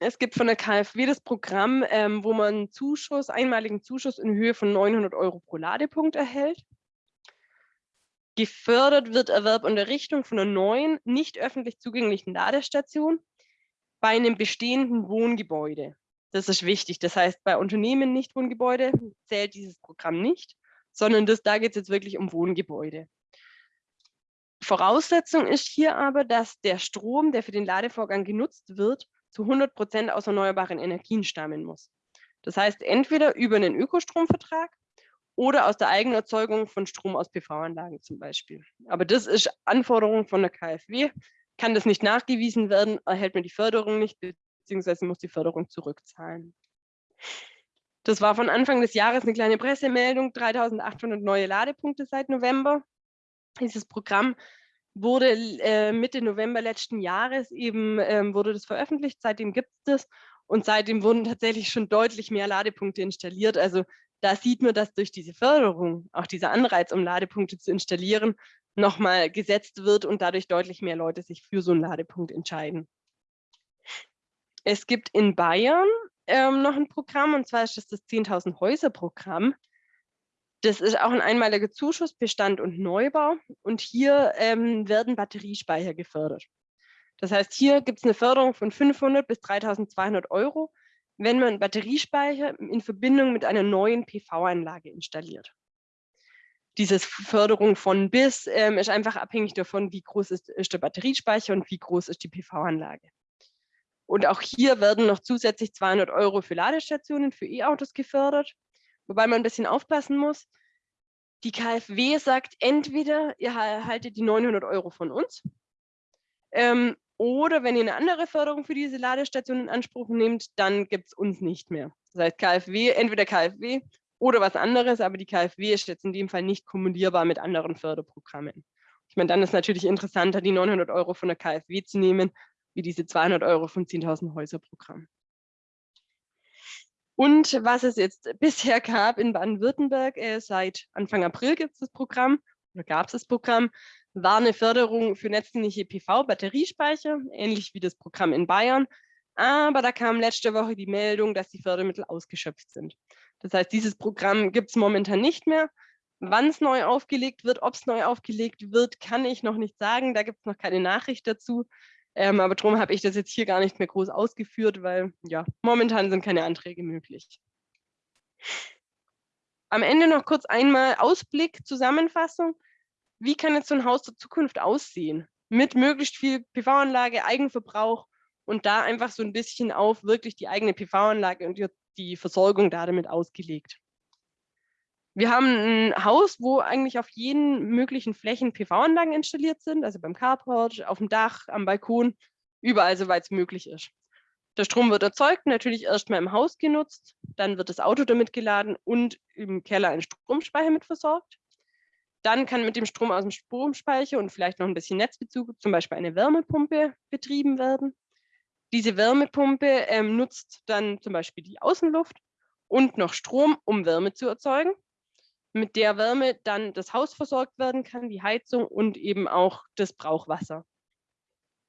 Es gibt von der KfW das Programm, ähm, wo man Zuschuss, einmaligen Zuschuss in Höhe von 900 Euro pro Ladepunkt erhält. Gefördert wird Erwerb und Errichtung von einer neuen, nicht öffentlich zugänglichen Ladestation bei einem bestehenden Wohngebäude. Das ist wichtig. Das heißt, bei Unternehmen nicht Wohngebäude zählt dieses Programm nicht, sondern das, da geht es jetzt wirklich um Wohngebäude. Voraussetzung ist hier aber, dass der Strom, der für den Ladevorgang genutzt wird, zu 100 Prozent aus erneuerbaren Energien stammen muss. Das heißt, entweder über einen Ökostromvertrag oder aus der Eigenerzeugung von Strom aus PV-Anlagen zum Beispiel. Aber das ist Anforderung von der KfW. Kann das nicht nachgewiesen werden, erhält man die Förderung nicht, beziehungsweise muss die Förderung zurückzahlen. Das war von Anfang des Jahres eine kleine Pressemeldung, 3800 neue Ladepunkte seit November. Dieses Programm wurde äh, Mitte November letzten Jahres eben, ähm, wurde das veröffentlicht, seitdem gibt es das und seitdem wurden tatsächlich schon deutlich mehr Ladepunkte installiert. Also da sieht man, dass durch diese Förderung, auch dieser Anreiz, um Ladepunkte zu installieren, nochmal gesetzt wird und dadurch deutlich mehr Leute sich für so einen Ladepunkt entscheiden. Es gibt in Bayern ähm, noch ein Programm, und zwar ist das das 10.000 Häuser Programm. Das ist auch ein einmaliger Zuschuss, Bestand und Neubau. Und hier ähm, werden Batteriespeicher gefördert. Das heißt, hier gibt es eine Förderung von 500 bis 3200 Euro, wenn man Batteriespeicher in Verbindung mit einer neuen PV-Anlage installiert. Diese Förderung von bis ähm, ist einfach abhängig davon, wie groß ist, ist der Batteriespeicher und wie groß ist die PV-Anlage. Und auch hier werden noch zusätzlich 200 Euro für Ladestationen für E-Autos gefördert Wobei man ein bisschen aufpassen muss. Die KfW sagt entweder, ihr erhaltet die 900 Euro von uns ähm, oder wenn ihr eine andere Förderung für diese Ladestation in Anspruch nehmt, dann gibt es uns nicht mehr. Das heißt KfW, entweder KfW oder was anderes, aber die KfW ist jetzt in dem Fall nicht kumulierbar mit anderen Förderprogrammen. Ich meine, dann ist natürlich interessanter, die 900 Euro von der KfW zu nehmen, wie diese 200 Euro vom 10.000 Häuser Programm. Und was es jetzt bisher gab in Baden-Württemberg, äh, seit Anfang April gibt es das Programm, oder gab es das Programm, war eine Förderung für netzdienliche PV-Batteriespeicher, ähnlich wie das Programm in Bayern. Aber da kam letzte Woche die Meldung, dass die Fördermittel ausgeschöpft sind. Das heißt, dieses Programm gibt es momentan nicht mehr. Wann es neu aufgelegt wird, ob es neu aufgelegt wird, kann ich noch nicht sagen. Da gibt es noch keine Nachricht dazu. Ähm, aber darum habe ich das jetzt hier gar nicht mehr groß ausgeführt, weil ja, momentan sind keine Anträge möglich. Am Ende noch kurz einmal Ausblick, Zusammenfassung. Wie kann jetzt so ein Haus der Zukunft aussehen? Mit möglichst viel PV-Anlage, Eigenverbrauch und da einfach so ein bisschen auf wirklich die eigene PV-Anlage und die Versorgung da damit ausgelegt. Wir haben ein Haus, wo eigentlich auf jeden möglichen Flächen PV-Anlagen installiert sind, also beim Carport, auf dem Dach, am Balkon, überall, soweit es möglich ist. Der Strom wird erzeugt, natürlich erstmal im Haus genutzt, dann wird das Auto damit geladen und im Keller ein Stromspeicher mit versorgt. Dann kann mit dem Strom aus dem Stromspeicher und vielleicht noch ein bisschen Netzbezug zum Beispiel eine Wärmepumpe betrieben werden. Diese Wärmepumpe ähm, nutzt dann zum Beispiel die Außenluft und noch Strom, um Wärme zu erzeugen mit der Wärme dann das Haus versorgt werden kann, die Heizung und eben auch das Brauchwasser.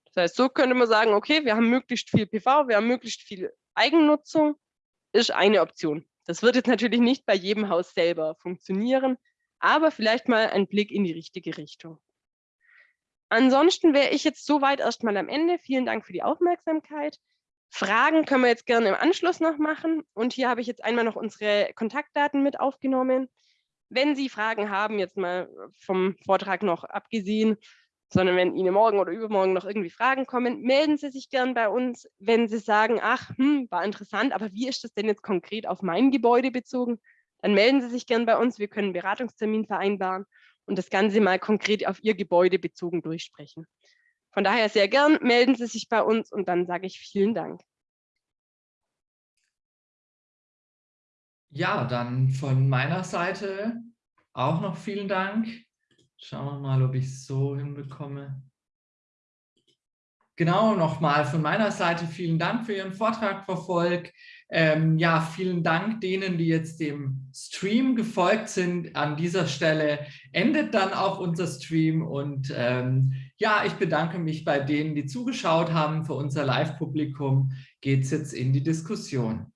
Das heißt, so könnte man sagen, okay, wir haben möglichst viel PV, wir haben möglichst viel Eigennutzung, ist eine Option. Das wird jetzt natürlich nicht bei jedem Haus selber funktionieren, aber vielleicht mal ein Blick in die richtige Richtung. Ansonsten wäre ich jetzt soweit erstmal am Ende. Vielen Dank für die Aufmerksamkeit. Fragen können wir jetzt gerne im Anschluss noch machen. Und hier habe ich jetzt einmal noch unsere Kontaktdaten mit aufgenommen wenn Sie Fragen haben, jetzt mal vom Vortrag noch abgesehen, sondern wenn Ihnen morgen oder übermorgen noch irgendwie Fragen kommen, melden Sie sich gern bei uns. Wenn Sie sagen, ach, hm, war interessant, aber wie ist das denn jetzt konkret auf mein Gebäude bezogen, dann melden Sie sich gern bei uns. Wir können einen Beratungstermin vereinbaren und das Ganze mal konkret auf Ihr Gebäude bezogen durchsprechen. Von daher sehr gern, melden Sie sich bei uns und dann sage ich vielen Dank. Ja, dann von meiner Seite auch noch vielen Dank. Schauen wir mal, ob ich es so hinbekomme. Genau, nochmal von meiner Seite vielen Dank für Ihren Vortrag, Frau Volk. Ähm, ja, vielen Dank denen, die jetzt dem Stream gefolgt sind. An dieser Stelle endet dann auch unser Stream und ähm, ja, ich bedanke mich bei denen, die zugeschaut haben. Für unser Live-Publikum geht es jetzt in die Diskussion.